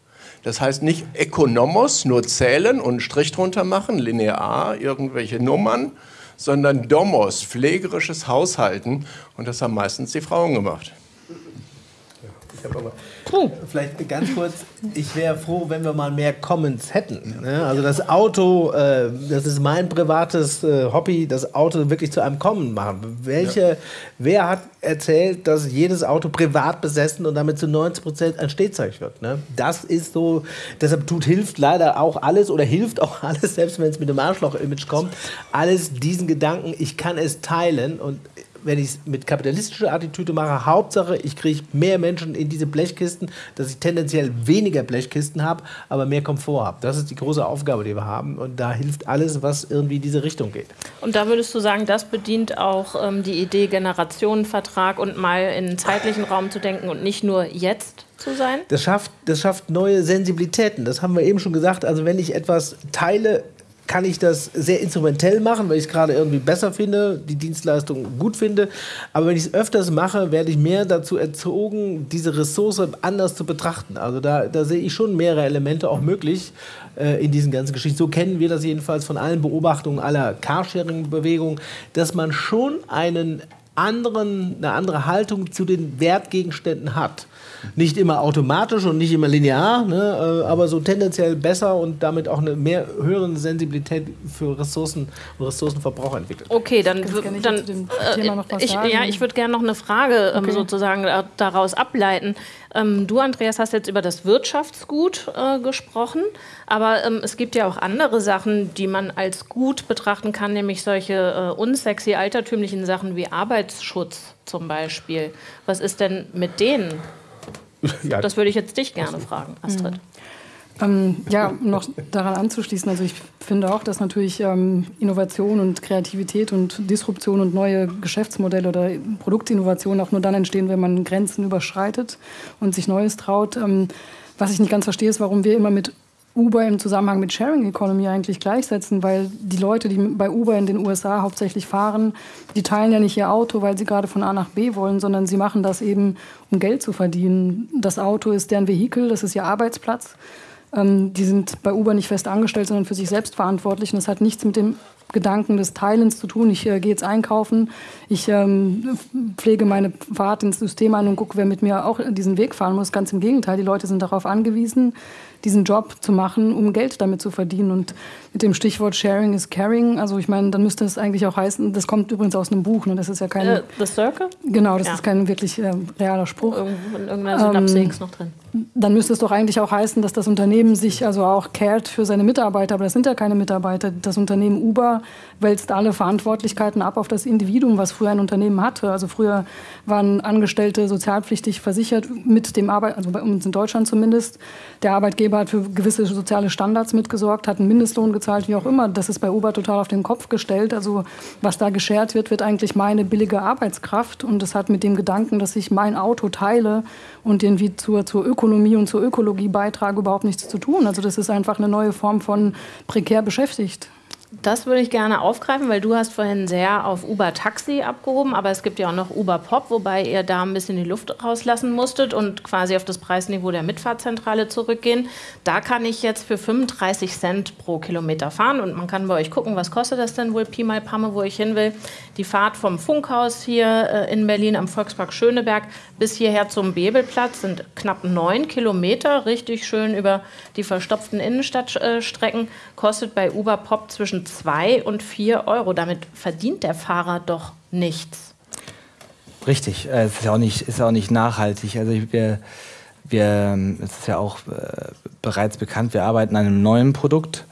Speaker 7: Das heißt nicht Ökonomos, nur zählen und einen Strich drunter machen, linear, irgendwelche Nummern, sondern Domos, pflegerisches Haushalten. Und das haben meistens die Frauen gemacht.
Speaker 3: Puh. Vielleicht ganz kurz, ich wäre froh, wenn wir mal mehr Commons hätten. Ne? Also das Auto, äh, das ist mein privates äh, Hobby, das Auto wirklich zu einem Common machen. Welche, ja. Wer hat erzählt, dass jedes Auto privat besessen und damit zu 90 Prozent ein Stehzeug wird? Ne? Das ist so, deshalb tut, hilft leider auch alles oder hilft auch alles, selbst wenn es mit dem Arschloch-Image kommt, alles diesen Gedanken, ich kann es teilen und wenn ich es mit kapitalistischer Attitüde mache, Hauptsache, ich kriege mehr Menschen in diese Blechkisten, dass ich tendenziell weniger Blechkisten habe, aber mehr Komfort habe. Das ist die große Aufgabe, die wir haben. Und da hilft alles, was irgendwie in diese Richtung geht.
Speaker 1: Und da würdest du sagen, das bedient auch ähm, die Idee Generationenvertrag und mal in einen zeitlichen Raum zu denken und nicht nur jetzt? zu sein?
Speaker 3: Das schafft, das schafft neue Sensibilitäten. Das haben wir eben schon gesagt. Also wenn ich etwas teile, kann ich das sehr instrumentell machen, weil ich es gerade irgendwie besser finde, die Dienstleistung gut finde. Aber wenn ich es öfters mache, werde ich mehr dazu erzogen, diese Ressource anders zu betrachten. Also da, da sehe ich schon mehrere Elemente auch möglich äh, in diesen ganzen Geschichten. So kennen wir das jedenfalls von allen Beobachtungen aller Carsharing-Bewegungen, dass man schon einen anderen, eine andere Haltung zu den Wertgegenständen hat. Nicht immer automatisch und nicht immer linear, ne, äh, aber so tendenziell besser und damit auch eine mehr höhere Sensibilität für Ressourcen und Ressourcenverbrauch entwickelt.
Speaker 1: Okay, dann, dann äh, ich, ja, ich würde gerne noch eine Frage ähm, okay. sozusagen daraus ableiten. Ähm, du, Andreas, hast jetzt über das Wirtschaftsgut äh, gesprochen, aber ähm, es gibt ja auch andere Sachen, die man als gut betrachten kann, nämlich solche äh, unsexy altertümlichen Sachen wie Arbeitsschutz zum Beispiel. Was ist denn mit denen? Ja. Das würde ich jetzt dich gerne fragen, Astrid. Mhm.
Speaker 5: Ähm, ja, noch daran anzuschließen, also ich finde auch, dass natürlich ähm, Innovation und Kreativität und Disruption und neue Geschäftsmodelle oder Produktinnovation auch nur dann entstehen, wenn man Grenzen überschreitet und sich Neues traut. Ähm, was ich nicht ganz verstehe, ist, warum wir immer mit Uber im Zusammenhang mit Sharing Economy eigentlich gleichsetzen, weil die Leute, die bei Uber in den USA hauptsächlich fahren, die teilen ja nicht ihr Auto, weil sie gerade von A nach B wollen, sondern sie machen das eben, um Geld zu verdienen. Das Auto ist deren Vehikel, das ist ihr Arbeitsplatz. Ähm, die sind bei Uber nicht fest angestellt, sondern für sich selbst verantwortlich. Und das hat nichts mit dem Gedanken des Teilens zu tun. Ich äh, gehe jetzt einkaufen, ich ähm, pflege meine Fahrt ins System ein und gucke, wer mit mir auch diesen Weg fahren muss. Ganz im Gegenteil, die Leute sind darauf angewiesen, diesen Job zu machen, um Geld damit zu verdienen. Und mit dem Stichwort Sharing is Caring, also ich meine, dann müsste es eigentlich auch heißen, das kommt übrigens aus einem Buch, ne? das ist ja kein... Uh,
Speaker 1: the Circle?
Speaker 5: Genau, das ja. ist kein wirklich äh, realer Spruch.
Speaker 1: in irgendeiner Synapse ähm, noch drin.
Speaker 5: Dann müsste es doch eigentlich auch heißen, dass das Unternehmen sich also auch cared für seine Mitarbeiter, aber das sind ja keine Mitarbeiter. Das Unternehmen Uber wälzt alle Verantwortlichkeiten ab auf das Individuum, was früher ein Unternehmen hatte. Also früher waren Angestellte sozialpflichtig versichert mit dem Arbeit, also bei uns in Deutschland zumindest. Der Arbeitgeber hat für gewisse soziale Standards mitgesorgt, hat einen Mindestlohn gezahlt, wie auch immer. Das ist bei Uber total auf den Kopf gestellt. Also was da geschert wird, wird eigentlich meine billige Arbeitskraft. Und das hat mit dem Gedanken, dass ich mein Auto teile und irgendwie zur, zur Ökonomie und zur Ökologie beitrage, überhaupt nichts zu tun. Also das ist einfach eine neue Form von prekär beschäftigt.
Speaker 1: Das würde ich gerne aufgreifen, weil du hast vorhin sehr auf Uber Taxi abgehoben, aber es gibt ja auch noch Uber Pop, wobei ihr da ein bisschen die Luft rauslassen musstet und quasi auf das Preisniveau der Mitfahrzentrale zurückgehen. Da kann ich jetzt für 35 Cent pro Kilometer fahren und man kann bei euch gucken, was kostet das denn wohl Pi mal Pamme, wo ich hin will. Die Fahrt vom Funkhaus hier äh, in Berlin am Volkspark Schöneberg bis hierher zum Bebelplatz sind knapp neun Kilometer, richtig schön über die verstopften Innenstadtstrecken, kostet bei Uber Pop zwischen zwischen 2 und 4 Euro. Damit verdient der Fahrer doch nichts.
Speaker 4: Richtig, äh, es ist ja auch nicht, ist auch nicht nachhaltig. Also wir, wir, es ist ja auch äh, bereits bekannt, wir arbeiten an einem neuen Produkt.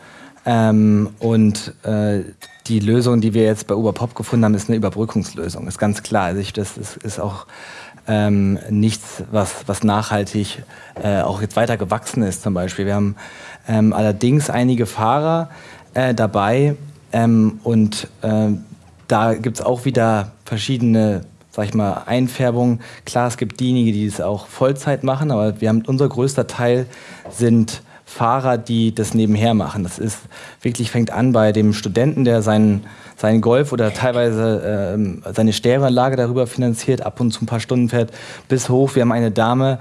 Speaker 4: Ähm, und äh, die Lösung, die wir jetzt bei Uber Pop gefunden haben, ist eine Überbrückungslösung. Ist ganz klar. Also ich, das ist, ist auch ähm, nichts, was, was nachhaltig äh, auch jetzt weiter gewachsen ist zum Beispiel. Wir haben ähm, allerdings einige Fahrer, äh, dabei. Ähm, und äh, da gibt es auch wieder verschiedene, sag ich mal, Einfärbungen. Klar, es gibt diejenigen, die es auch Vollzeit machen, aber wir haben unser größter Teil sind Fahrer, die das nebenher machen. Das ist wirklich fängt an bei dem Studenten, der seinen seinen Golf oder teilweise äh, seine Stereoanlage darüber finanziert, ab und zu ein paar Stunden fährt, bis hoch. Wir haben eine Dame,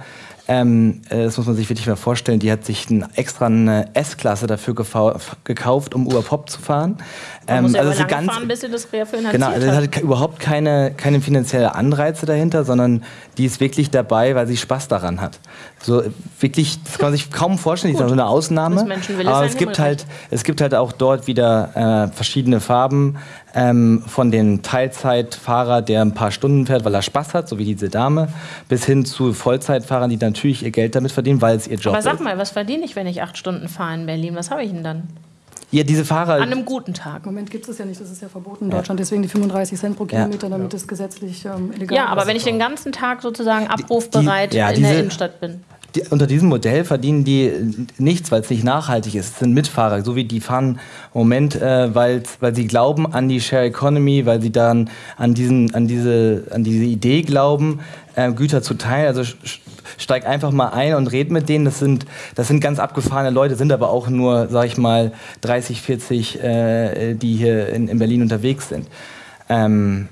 Speaker 4: Ähm, äh, das muss man sich wirklich mal vorstellen. Die hat sich ein, extra eine S-Klasse dafür gekauft, um Uber Pop zu fahren.
Speaker 1: Man ähm, muss ja also so ganz, fahren, bis sie das refinanziert
Speaker 4: Genau, also
Speaker 1: es
Speaker 4: hat überhaupt keine, keine finanzielle Anreize dahinter, sondern die ist wirklich dabei, weil sie Spaß daran hat. So wirklich, das kann man sich kaum vorstellen, die ist so eine Ausnahme. Aber es gibt, halt, es gibt halt auch dort wieder äh, verschiedene Farben ähm, von den Teilzeitfahrer, der ein paar Stunden fährt, weil er Spaß hat, so wie diese Dame, bis hin zu Vollzeitfahrern, die natürlich ihr Geld damit verdienen, weil es ihr Job ist.
Speaker 1: Aber sag mal, was verdiene ich, wenn ich acht Stunden fahre in Berlin? Was habe ich denn dann?
Speaker 4: Ja, diese Fahrer.
Speaker 1: An einem guten Tag.
Speaker 5: Im Moment gibt es ja nicht, das ist ja verboten in Deutschland, deswegen die 35 Cent pro Kilometer, damit es gesetzlich ähm, illegal
Speaker 1: ist. Ja, aber wenn ich den ganzen Tag sozusagen abrufbereit die, die, ja, in diese, der Innenstadt bin
Speaker 4: die, unter diesem Modell verdienen die nichts, weil es nicht nachhaltig ist. Es sind Mitfahrer, so wie die fahren im Moment, äh, weil sie glauben an die Share Economy, weil sie dann an, diesen, an, diese, an diese Idee glauben, äh, Güter zu teilen. Also steig einfach mal ein und red mit denen. Das sind, das sind ganz abgefahrene Leute, sind aber auch nur, sag ich mal, 30, 40, äh, die hier in, in Berlin unterwegs sind. Ähm,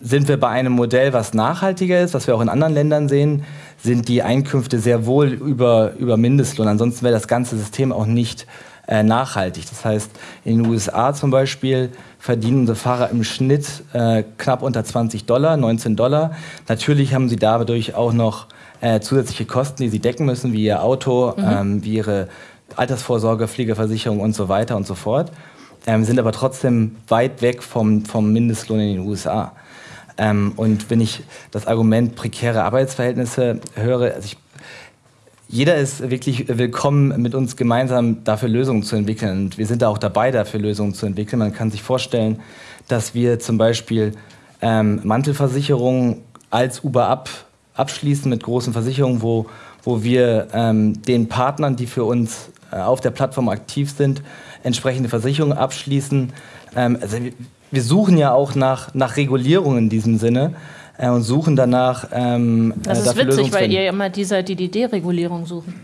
Speaker 4: sind wir bei einem Modell, was nachhaltiger ist, was wir auch in anderen Ländern sehen, sind die Einkünfte sehr wohl über, über Mindestlohn. Ansonsten wäre das ganze System auch nicht äh, nachhaltig. Das heißt, in den USA zum Beispiel verdienen unsere Fahrer im Schnitt äh, knapp unter 20 Dollar, 19 Dollar. Natürlich haben sie dadurch auch noch äh, zusätzliche Kosten, die sie decken müssen, wie ihr Auto, mhm. ähm, wie ihre Altersvorsorge, Pflegeversicherung und so weiter und so fort. Ähm, sind aber trotzdem weit weg vom, vom Mindestlohn in den USA. Ähm, und wenn ich das Argument prekäre Arbeitsverhältnisse höre, also ich, jeder ist wirklich willkommen, mit uns gemeinsam dafür Lösungen zu entwickeln. Und wir sind da auch dabei, dafür Lösungen zu entwickeln. Man kann sich vorstellen, dass wir zum Beispiel ähm, Mantelversicherungen als Uber ab, abschließen mit großen Versicherungen, wo, wo wir ähm, den Partnern, die für uns äh, auf der Plattform aktiv sind, entsprechende Versicherungen abschließen. Ähm, also wir suchen ja auch nach, nach Regulierung in diesem Sinne äh, und suchen danach. Ähm,
Speaker 1: das ist witzig, weil ihr immer die seid, die die Deregulierung suchen.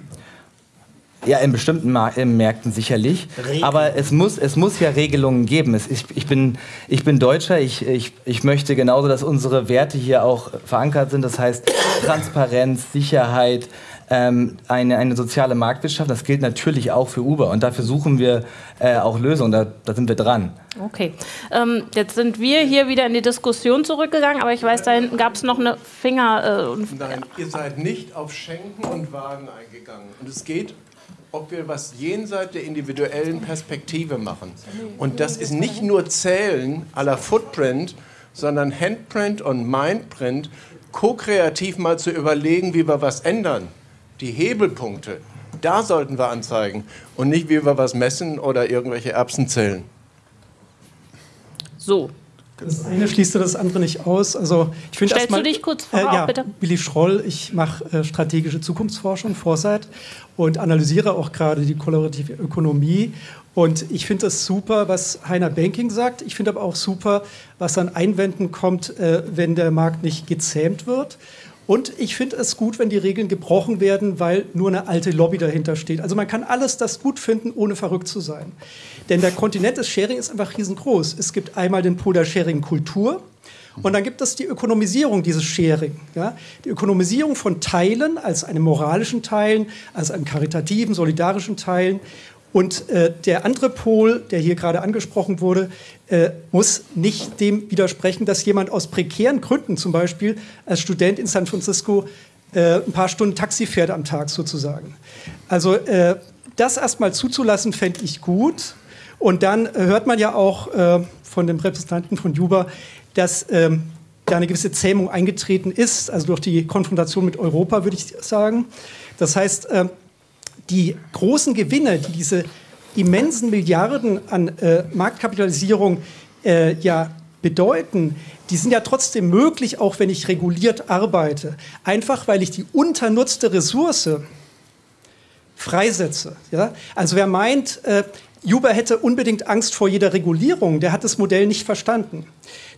Speaker 4: Ja, in bestimmten Mar in Märkten sicherlich. Regeln. Aber es muss, es muss ja Regelungen geben. Es, ich, ich, bin, ich bin Deutscher. Ich, ich, ich möchte genauso, dass unsere Werte hier auch verankert sind. Das heißt Transparenz, Sicherheit, ähm, eine, eine soziale Marktwirtschaft. Das gilt natürlich auch für Uber. Und dafür suchen wir äh, auch Lösungen. Da, da sind wir dran.
Speaker 1: Okay. Ähm, jetzt sind wir hier wieder in die Diskussion zurückgegangen, aber ich weiß, da hinten gab es noch eine Finger.
Speaker 7: Äh, Nein, ihr seid nicht auf Schenken und Wagen eingegangen. Und es geht ob wir was jenseits der individuellen Perspektive machen. Und das ist nicht nur Zählen aller Footprint, sondern Handprint und Mindprint, ko-kreativ mal zu überlegen, wie wir was ändern die Hebelpunkte, da sollten wir anzeigen und nicht, wie wir was messen oder irgendwelche Erbsen zählen.
Speaker 1: So.
Speaker 8: Das eine schließt das andere nicht aus. Also ich
Speaker 1: finde Stellst mal, du dich kurz vor,
Speaker 8: äh, ja, bitte? Willi Schroll, ich mache äh, strategische Zukunftsforschung, Foresight und analysiere auch gerade die kollaborative Ökonomie. Und ich finde das super, was Heiner Banking sagt. Ich finde aber auch super, was an Einwänden kommt, äh, wenn der Markt nicht gezähmt wird. Und ich finde es gut, wenn die Regeln gebrochen werden, weil nur eine alte Lobby dahinter steht. Also man kann alles das gut finden, ohne verrückt zu sein. Denn der Kontinent des Sharing ist einfach riesengroß. Es gibt einmal den Pol der Sharing-Kultur. Und dann gibt es die Ökonomisierung dieses Sharing. Ja? Die Ökonomisierung von Teilen als einem moralischen Teilen, als einem karitativen, solidarischen Teilen und äh, der andere Pol, der hier gerade angesprochen wurde, äh, muss nicht dem widersprechen, dass jemand aus prekären Gründen, zum Beispiel als Student in San Francisco, äh, ein paar Stunden Taxi fährt am Tag sozusagen. Also äh, das erstmal zuzulassen, fände ich gut. Und dann hört man ja auch äh, von dem Repräsentanten von Juba, dass ähm, da eine gewisse Zähmung eingetreten ist, also durch die Konfrontation mit Europa, würde ich sagen. Das heißt, äh, die großen Gewinne, die diese immensen Milliarden an äh, Marktkapitalisierung äh, ja bedeuten, die sind ja trotzdem möglich, auch wenn ich reguliert arbeite. Einfach weil ich die unternutzte Ressource freisetze. Ja? Also wer meint, äh, Uber hätte unbedingt Angst vor jeder Regulierung, der hat das Modell nicht verstanden.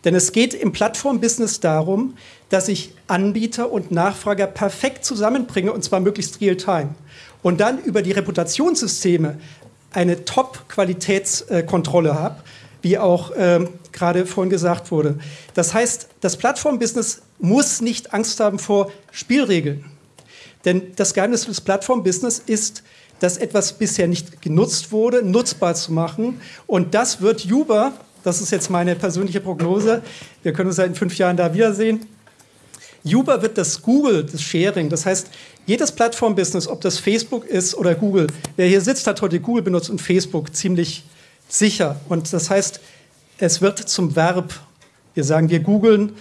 Speaker 8: Denn es geht im Plattformbusiness darum, dass ich Anbieter und Nachfrager perfekt zusammenbringe und zwar möglichst real-time und dann über die Reputationssysteme eine Top-Qualitätskontrolle habe, wie auch ähm, gerade vorhin gesagt wurde. Das heißt, das Plattformbusiness muss nicht Angst haben vor Spielregeln. Denn das Geheimnis des Plattform-Business ist, dass etwas bisher nicht genutzt wurde, nutzbar zu machen. Und das wird Uber, das ist jetzt meine persönliche Prognose, wir können uns ja in fünf Jahren da wiedersehen, Uber wird das Google, das Sharing, das heißt, jedes Plattform-Business, ob das Facebook ist oder Google, wer hier sitzt, hat heute Google benutzt und Facebook ziemlich sicher. Und das heißt, es wird zum Verb. Wir sagen, wir googeln,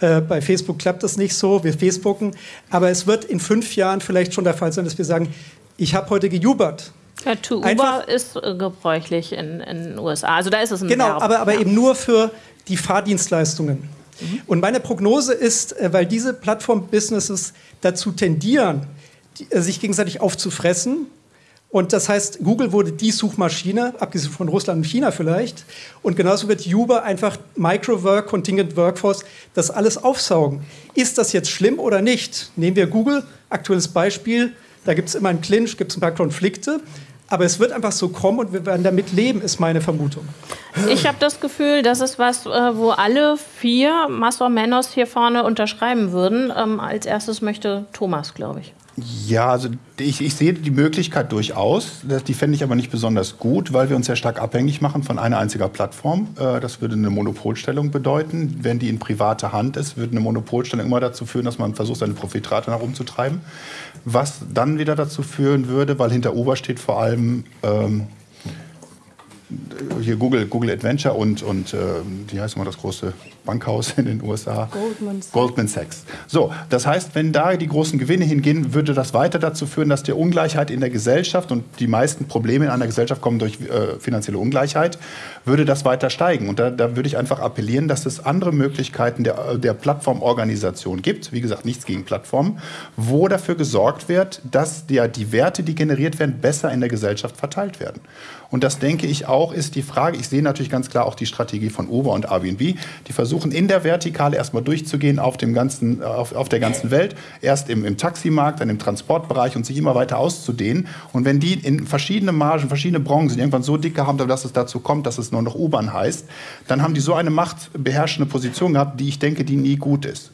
Speaker 8: äh, bei Facebook klappt das nicht so, wir Facebooken, aber es wird in fünf Jahren vielleicht schon der Fall sein, dass wir sagen, ich habe heute gejubert.
Speaker 1: Ja, to Uber Einfach, ist äh, gebräuchlich in, den USA. Also da ist es ein
Speaker 8: Genau, Verb. aber, aber ja. eben nur für die Fahrdienstleistungen. Mhm. Und meine Prognose ist, äh, weil diese Plattform-Businesses dazu tendieren, die, äh, sich gegenseitig aufzufressen, und das heißt, Google wurde die Suchmaschine, abgesehen von Russland und China vielleicht. Und genauso wird Uber einfach Microwork, Contingent Workforce, das alles aufsaugen. Ist das jetzt schlimm oder nicht? Nehmen wir Google, aktuelles Beispiel. Da gibt es immer einen Clinch, gibt es ein paar Konflikte. Aber es wird einfach so kommen und wir werden damit leben, ist meine Vermutung.
Speaker 1: Ich habe das Gefühl, das ist was, äh, wo alle vier Massor Menos hier vorne unterschreiben würden. Ähm, als erstes möchte Thomas, glaube ich.
Speaker 2: Ja, also ich, ich, sehe die Möglichkeit durchaus. Die fände ich aber nicht besonders gut, weil wir uns sehr stark abhängig machen von einer einzigen Plattform. Äh, das würde eine Monopolstellung bedeuten. Wenn die in privater Hand ist, würde eine Monopolstellung immer dazu führen, dass man versucht, seine Profitrate nach oben zu treiben. Was dann wieder dazu führen würde, weil hinter Uber steht vor allem ähm, hier Google, Google Adventure und, und äh, wie heißt immer das große Bankhaus in den USA? Goldman Sachs. Goldman Sachs. So, das heißt, wenn da die großen Gewinne hingehen, würde das weiter dazu führen, dass die Ungleichheit in der Gesellschaft und die meisten Probleme in einer Gesellschaft kommen durch äh, finanzielle Ungleichheit, würde das weiter steigen. Und da, da, würde ich einfach appellieren, dass es andere Möglichkeiten der, der Plattformorganisation gibt, wie gesagt, nichts gegen Plattformen, wo dafür gesorgt wird, dass der, die Werte, die generiert werden, besser in der Gesellschaft verteilt werden. Und das denke ich auch, ist die Frage, ich sehe natürlich ganz klar auch die Strategie von Uber und Airbnb, die versuchen in der Vertikale erstmal durchzugehen auf, dem ganzen, auf, auf der ganzen Welt, erst im, im Taximarkt, dann im Transportbereich und sich immer weiter auszudehnen. Und wenn die in verschiedene Margen, verschiedene Branchen irgendwann so dicke haben, dass es dazu kommt, dass es nur noch U-Bahn heißt, dann haben die so eine machtbeherrschende Position gehabt, die ich denke, die nie gut ist.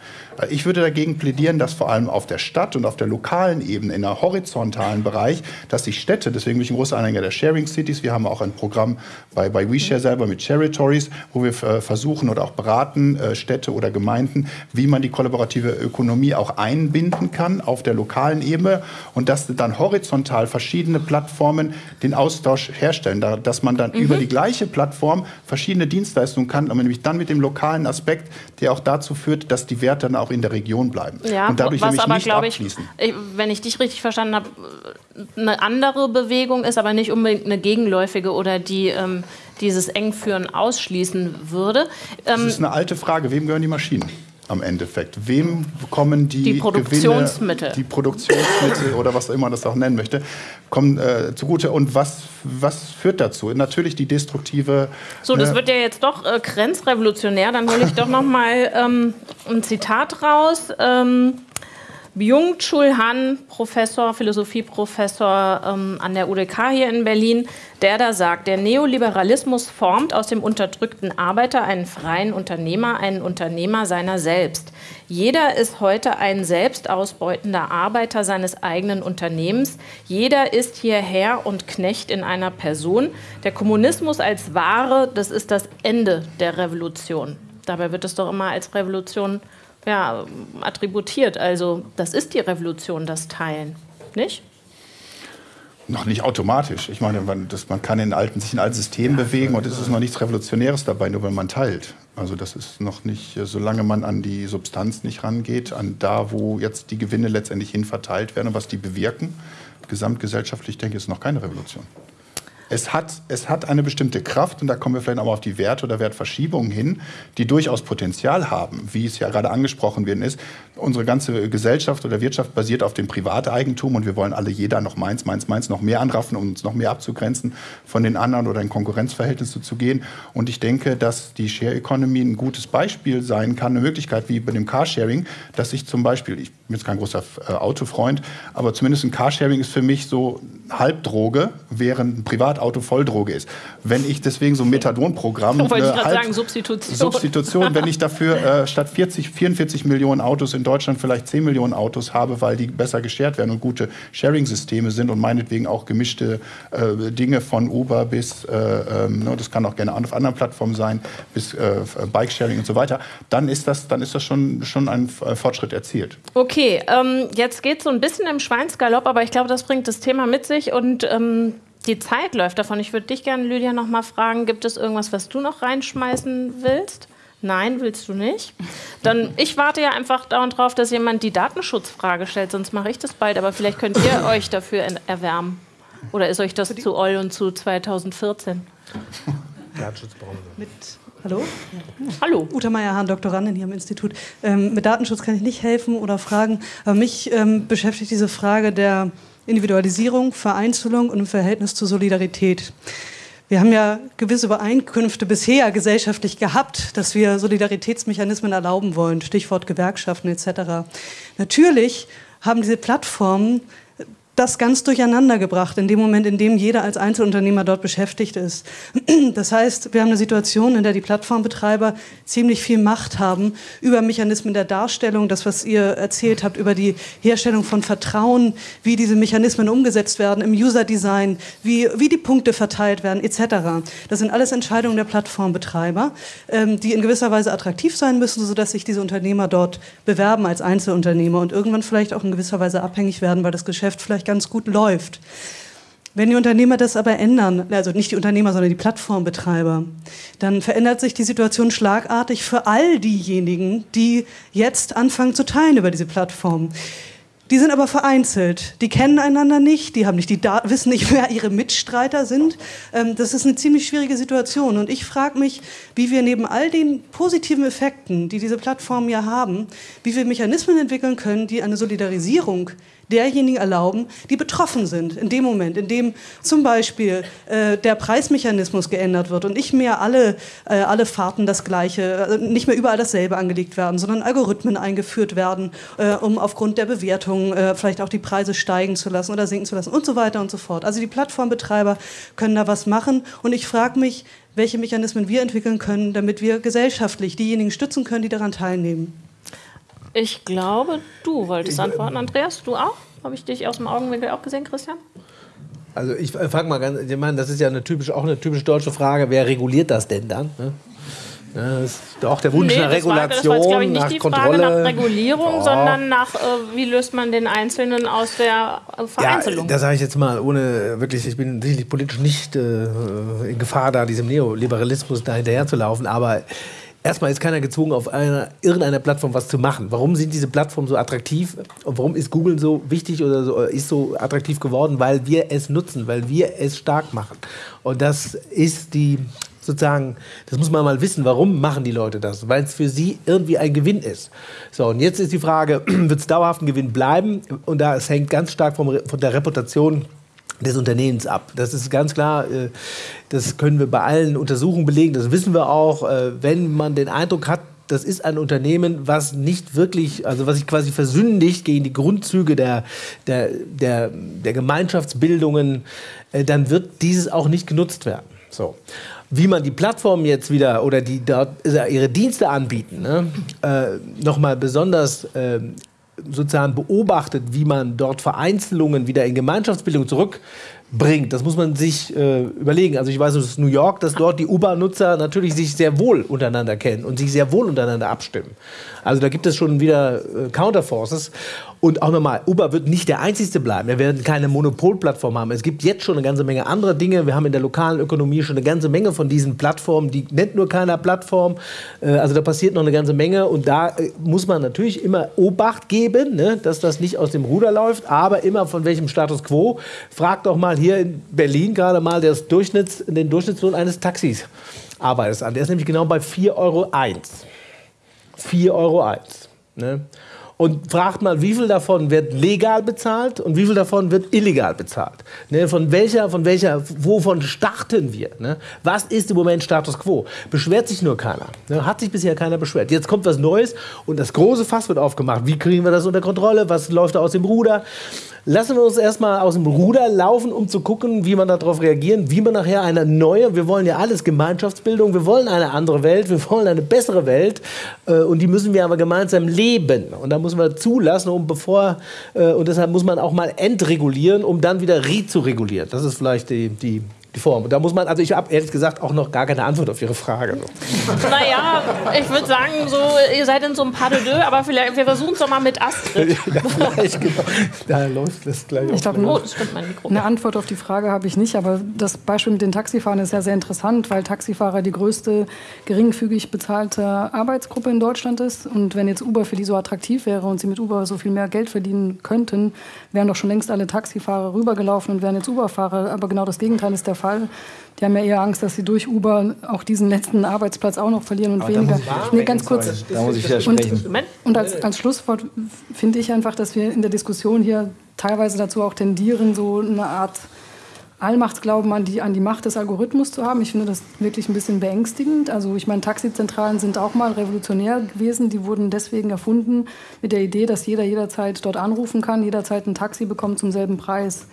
Speaker 2: Ich würde dagegen plädieren, dass vor allem auf der Stadt und auf der lokalen Ebene, in der horizontalen Bereich, dass die Städte, deswegen bin ich ein großer Anhänger der Sharing Cities, wir haben auch ein Programm bei, bei WeShare selber mit Territories, wo wir äh, versuchen oder auch beraten, äh, Städte oder Gemeinden, wie man die kollaborative Ökonomie auch einbinden kann auf der lokalen Ebene und dass dann horizontal verschiedene Plattformen den Austausch herstellen, dass man dann mhm. über die gleiche Plattform verschiedene Dienstleistungen kann, aber nämlich dann mit dem lokalen Aspekt, der auch dazu führt, dass die Werte dann auch in der Region bleiben
Speaker 1: ja, und dadurch was nämlich aber, nicht abfließen. Ich, wenn ich dich richtig verstanden habe, eine andere Bewegung ist, aber nicht unbedingt eine gegenläufige oder die ähm, dieses Engführen ausschließen würde.
Speaker 2: Ähm, das ist eine alte Frage. Wem gehören die Maschinen? Am Endeffekt. Wem kommen die,
Speaker 1: die Produktionsmittel,
Speaker 2: Gewinne, die Produktionsmittel oder was immer man das auch nennen möchte, kommen äh, zugute und was, was führt dazu? Natürlich die destruktive.
Speaker 1: So, das äh, wird ja jetzt doch äh, grenzrevolutionär. Dann hole ich doch noch mal ähm, ein Zitat raus. Ähm, Byung-Chul Han, Professor, Philosophieprofessor ähm, an der UDK hier in Berlin, der da sagt, der Neoliberalismus formt aus dem unterdrückten Arbeiter einen freien Unternehmer, einen Unternehmer seiner selbst. Jeder ist heute ein selbstausbeutender Arbeiter seines eigenen Unternehmens. Jeder ist hier Herr und Knecht in einer Person. Der Kommunismus als Ware, das ist das Ende der Revolution. Dabei wird es doch immer als Revolution ja, attributiert. Also das ist die Revolution, das Teilen, nicht?
Speaker 2: Noch nicht automatisch. Ich meine, man, das, man kann in alten, sich in alten Systemen ja, bewegen und es ist noch nichts Revolutionäres dabei, nur wenn man teilt. Also das ist noch nicht, solange man an die Substanz nicht rangeht, an da, wo jetzt die Gewinne letztendlich hin verteilt werden und was die bewirken, gesamtgesellschaftlich denke ich, ist noch keine Revolution es hat, es hat eine bestimmte Kraft, und da kommen wir vielleicht auch mal auf die Werte oder Wertverschiebungen hin, die durchaus Potenzial haben, wie es ja gerade angesprochen werden ist. Unsere ganze Gesellschaft oder Wirtschaft basiert auf dem Privateigentum und wir wollen alle jeder noch meins, meins, meins noch mehr anraffen, um uns noch mehr abzugrenzen von den anderen oder in Konkurrenzverhältnisse zu gehen. Und ich denke, dass die Share Economy ein gutes Beispiel sein kann, eine Möglichkeit wie bei dem Carsharing, dass ich zum Beispiel, ich bin jetzt kein großer äh, Autofreund, aber zumindest ein Carsharing ist für mich so Halbdroge, während ein Privatauto Volldroge ist. Wenn ich deswegen so ein Methadonprogramm,
Speaker 1: Wollte ich
Speaker 2: äh,
Speaker 1: gerade
Speaker 2: Halb-
Speaker 1: sagen, Substitution.
Speaker 2: Substitution, wenn ich dafür äh, statt 40, 44 Millionen Autos in Deutschland vielleicht 10 Millionen Autos habe, weil die besser geshared werden und gute Sharing-Systeme sind und meinetwegen auch gemischte äh, Dinge von Uber bis, äh, ähm, ne, das kann auch gerne auf anderen Plattformen sein, bis äh, Bike-Sharing und so weiter, dann ist das, dann ist das schon, schon ein äh, Fortschritt erzielt.
Speaker 1: Okay, ähm, jetzt geht es so ein bisschen im Schweinsgalopp, aber ich glaube, das bringt das Thema mit sich und ähm, die Zeit läuft davon. Ich würde dich gerne, Lydia, noch mal fragen, gibt es irgendwas, was du noch reinschmeißen willst? Nein, willst du nicht? Dann, ich warte ja einfach dauernd drauf, dass jemand die Datenschutzfrage stellt, sonst mache ich das bald, aber vielleicht könnt ihr euch dafür en- erwärmen. Oder ist euch das zu oll und zu 2014?
Speaker 9: Mit, hallo?
Speaker 1: Hallo.
Speaker 9: Uta Meier-Hahn, Doktorandin hier am Institut. Ähm, mit Datenschutz kann ich nicht helfen oder fragen, aber mich ähm, beschäftigt diese Frage der Individualisierung, Vereinzelung und im Verhältnis zur Solidarität. Wir haben ja gewisse Übereinkünfte bisher gesellschaftlich gehabt, dass wir Solidaritätsmechanismen erlauben wollen, Stichwort Gewerkschaften etc. Natürlich haben diese Plattformen das ganz durcheinander gebracht, in dem Moment, in dem jeder als Einzelunternehmer dort beschäftigt ist. Das heißt, wir haben eine Situation, in der die Plattformbetreiber ziemlich viel Macht haben über Mechanismen der Darstellung, das, was ihr erzählt habt, über die Herstellung von Vertrauen, wie diese Mechanismen umgesetzt werden im User-Design, wie, wie die Punkte verteilt werden, etc. Das sind alles Entscheidungen der Plattformbetreiber, ähm, die in gewisser Weise attraktiv sein müssen, sodass sich diese Unternehmer dort bewerben als Einzelunternehmer und irgendwann vielleicht auch in gewisser Weise abhängig werden, weil das Geschäft vielleicht ganz gut läuft. Wenn die Unternehmer das aber ändern, also nicht die Unternehmer, sondern die Plattformbetreiber, dann verändert sich die Situation schlagartig für all diejenigen, die jetzt anfangen zu teilen über diese Plattform. Die sind aber vereinzelt. Die kennen einander nicht, die haben nicht die Dat wissen nicht, wer ihre Mitstreiter sind. Ähm, das ist eine ziemlich schwierige Situation. Und ich frage mich, wie wir neben all den positiven Effekten, die diese Plattformen ja haben, wie wir Mechanismen entwickeln können, die eine Solidarisierung derjenigen erlauben, die betroffen sind in dem Moment, in dem zum Beispiel äh, der Preismechanismus geändert wird und nicht mehr alle, äh, alle Fahrten das gleiche, also nicht mehr überall dasselbe angelegt werden, sondern Algorithmen eingeführt werden, äh, um aufgrund der Bewertung äh, vielleicht auch die Preise steigen zu lassen oder sinken zu lassen und so weiter und so fort. Also die Plattformbetreiber können da was machen und ich frage mich, welche Mechanismen wir entwickeln können, damit wir gesellschaftlich diejenigen stützen können, die daran teilnehmen.
Speaker 1: Ich glaube, du wolltest antworten. Andreas, du auch? Habe ich dich aus dem Augenwinkel auch gesehen, Christian?
Speaker 3: Also ich frage mal ganz, ich meine, das ist ja eine typisch, auch eine typisch deutsche Frage, wer reguliert das denn dann? Ne? Ja, das ist auch der Wunsch
Speaker 1: Nee,
Speaker 3: nach
Speaker 1: war-
Speaker 3: Regulation,
Speaker 1: das war jetzt, ich, nicht
Speaker 3: nach
Speaker 1: die
Speaker 3: Kontrolle.
Speaker 1: Frage nach Regulierung,
Speaker 3: Ja.
Speaker 1: sondern nach, äh, wie löst man den Einzelnen aus der äh,
Speaker 3: Ja,
Speaker 1: Vereinzelung?
Speaker 3: das sage ich jetzt mal, ohne wirklich, ich bin sicherlich politisch nicht äh, in Gefahr, da diesem Neoliberalismus da hinterher zu laufen, aber erstmal ist keiner gezwungen, auf einer, irgendeiner Plattform was zu machen. Warum sind diese Plattformen so attraktiv und warum ist Google so wichtig oder so, ist so attraktiv geworden? Weil wir es nutzen, weil wir es stark machen. Und das ist die sozusagen, das muss man mal wissen, warum machen die Leute das? Weil es für sie irgendwie ein Gewinn ist. So, und jetzt ist die Frage, wird es dauerhaft ein Gewinn bleiben? Und da es hängt ganz stark vom, von der Reputation des Unternehmens ab. Das ist ganz klar, äh, das können wir bei allen Untersuchungen belegen, das wissen wir auch, äh, wenn man den Eindruck hat, das ist ein Unternehmen, was nicht wirklich, also was sich quasi versündigt gegen die Grundzüge der, der, der, der Gemeinschaftsbildungen, äh, dann wird dieses auch nicht genutzt werden. So. Wie man die Plattformen jetzt wieder oder die dort ihre Dienste anbieten, ne, äh, nochmal besonders äh, sozusagen beobachtet, wie man dort Vereinzelungen wieder in Gemeinschaftsbildung zurückbringt. Das muss man sich äh, überlegen. Also ich weiß aus New York, dass dort die U-Bahn-Nutzer natürlich sich sehr wohl untereinander kennen und sich sehr wohl untereinander abstimmen. Also da gibt es schon wieder äh, Counterforces. Und auch nochmal, Uber wird nicht der einzigste bleiben. Wir werden keine Monopolplattform haben. Es gibt jetzt schon eine ganze Menge anderer Dinge. Wir haben in der lokalen Ökonomie schon eine ganze Menge von diesen Plattformen. Die nennt nur keiner Plattform. Äh, Also da passiert noch eine ganze Menge. Und da äh, muss man natürlich immer Obacht geben, ne, dass das nicht aus dem Ruder läuft. Aber immer von welchem Status quo. Fragt doch mal hier in Berlin gerade mal das Durchschnitts, den Durchschnittslohn eines Taxis. Arbeiters an. Der ist nämlich genau bei 4,01 Euro. 4,01 Euro. Ne? Und fragt mal, wie viel davon wird legal bezahlt und wie viel davon wird illegal bezahlt. Ne, von welcher, von welcher, wovon starten wir? Ne? Was ist im Moment Status quo? Beschwert sich nur keiner. Ne? Hat sich bisher keiner beschwert. Jetzt kommt was Neues und das große Fass wird aufgemacht. Wie kriegen wir das unter Kontrolle? Was läuft da aus dem Ruder? Lassen wir uns erstmal aus dem Ruder laufen, um zu gucken, wie man darauf reagieren, wie man nachher eine neue, wir wollen ja alles Gemeinschaftsbildung, wir wollen eine andere Welt, wir wollen eine bessere Welt äh, und die müssen wir aber gemeinsam leben. Und da muss man zulassen, um bevor, äh, und deshalb muss man auch mal entregulieren, um dann wieder re-zu-regulieren. Das ist vielleicht die, die, die Form. Da muss man, also ich habe ehrlich gesagt auch noch gar keine Antwort auf Ihre Frage.
Speaker 1: Naja, ich würde sagen, so, ihr seid in so einem Pas de deux, aber vielleicht, wir versuchen es doch mal mit Astrid.
Speaker 3: ja, vielleicht, genau. Da läuft das gleich.
Speaker 5: Ich glaube,
Speaker 1: Oh.
Speaker 5: Eine Antwort auf die Frage habe ich nicht, aber das Beispiel mit den Taxifahrern ist ja sehr interessant, weil Taxifahrer die größte geringfügig bezahlte Arbeitsgruppe in Deutschland ist. Und wenn jetzt Uber für die so attraktiv wäre und sie mit Uber so viel mehr Geld verdienen könnten, wären doch schon längst alle Taxifahrer rübergelaufen und wären jetzt Uber-Fahrer. Aber genau das Gegenteil ist der Fall. Die haben ja eher Angst, dass sie durch Uber auch diesen letzten Arbeitsplatz auch noch verlieren und
Speaker 4: Aber
Speaker 5: weniger. Nee, ganz kurz.
Speaker 4: Da muss ich widersprechen.
Speaker 5: Und, und als, als Schlusswort finde ich einfach, dass wir in der Diskussion hier teilweise dazu auch tendieren, so eine Art Allmachtsglauben an die, an die Macht des Algorithmus zu haben. Ich finde das wirklich ein bisschen beängstigend. Also ich meine, Taxizentralen sind auch mal revolutionär gewesen. Die wurden deswegen erfunden mit der Idee, dass jeder jederzeit dort anrufen kann, jederzeit ein Taxi bekommt zum selben Preis.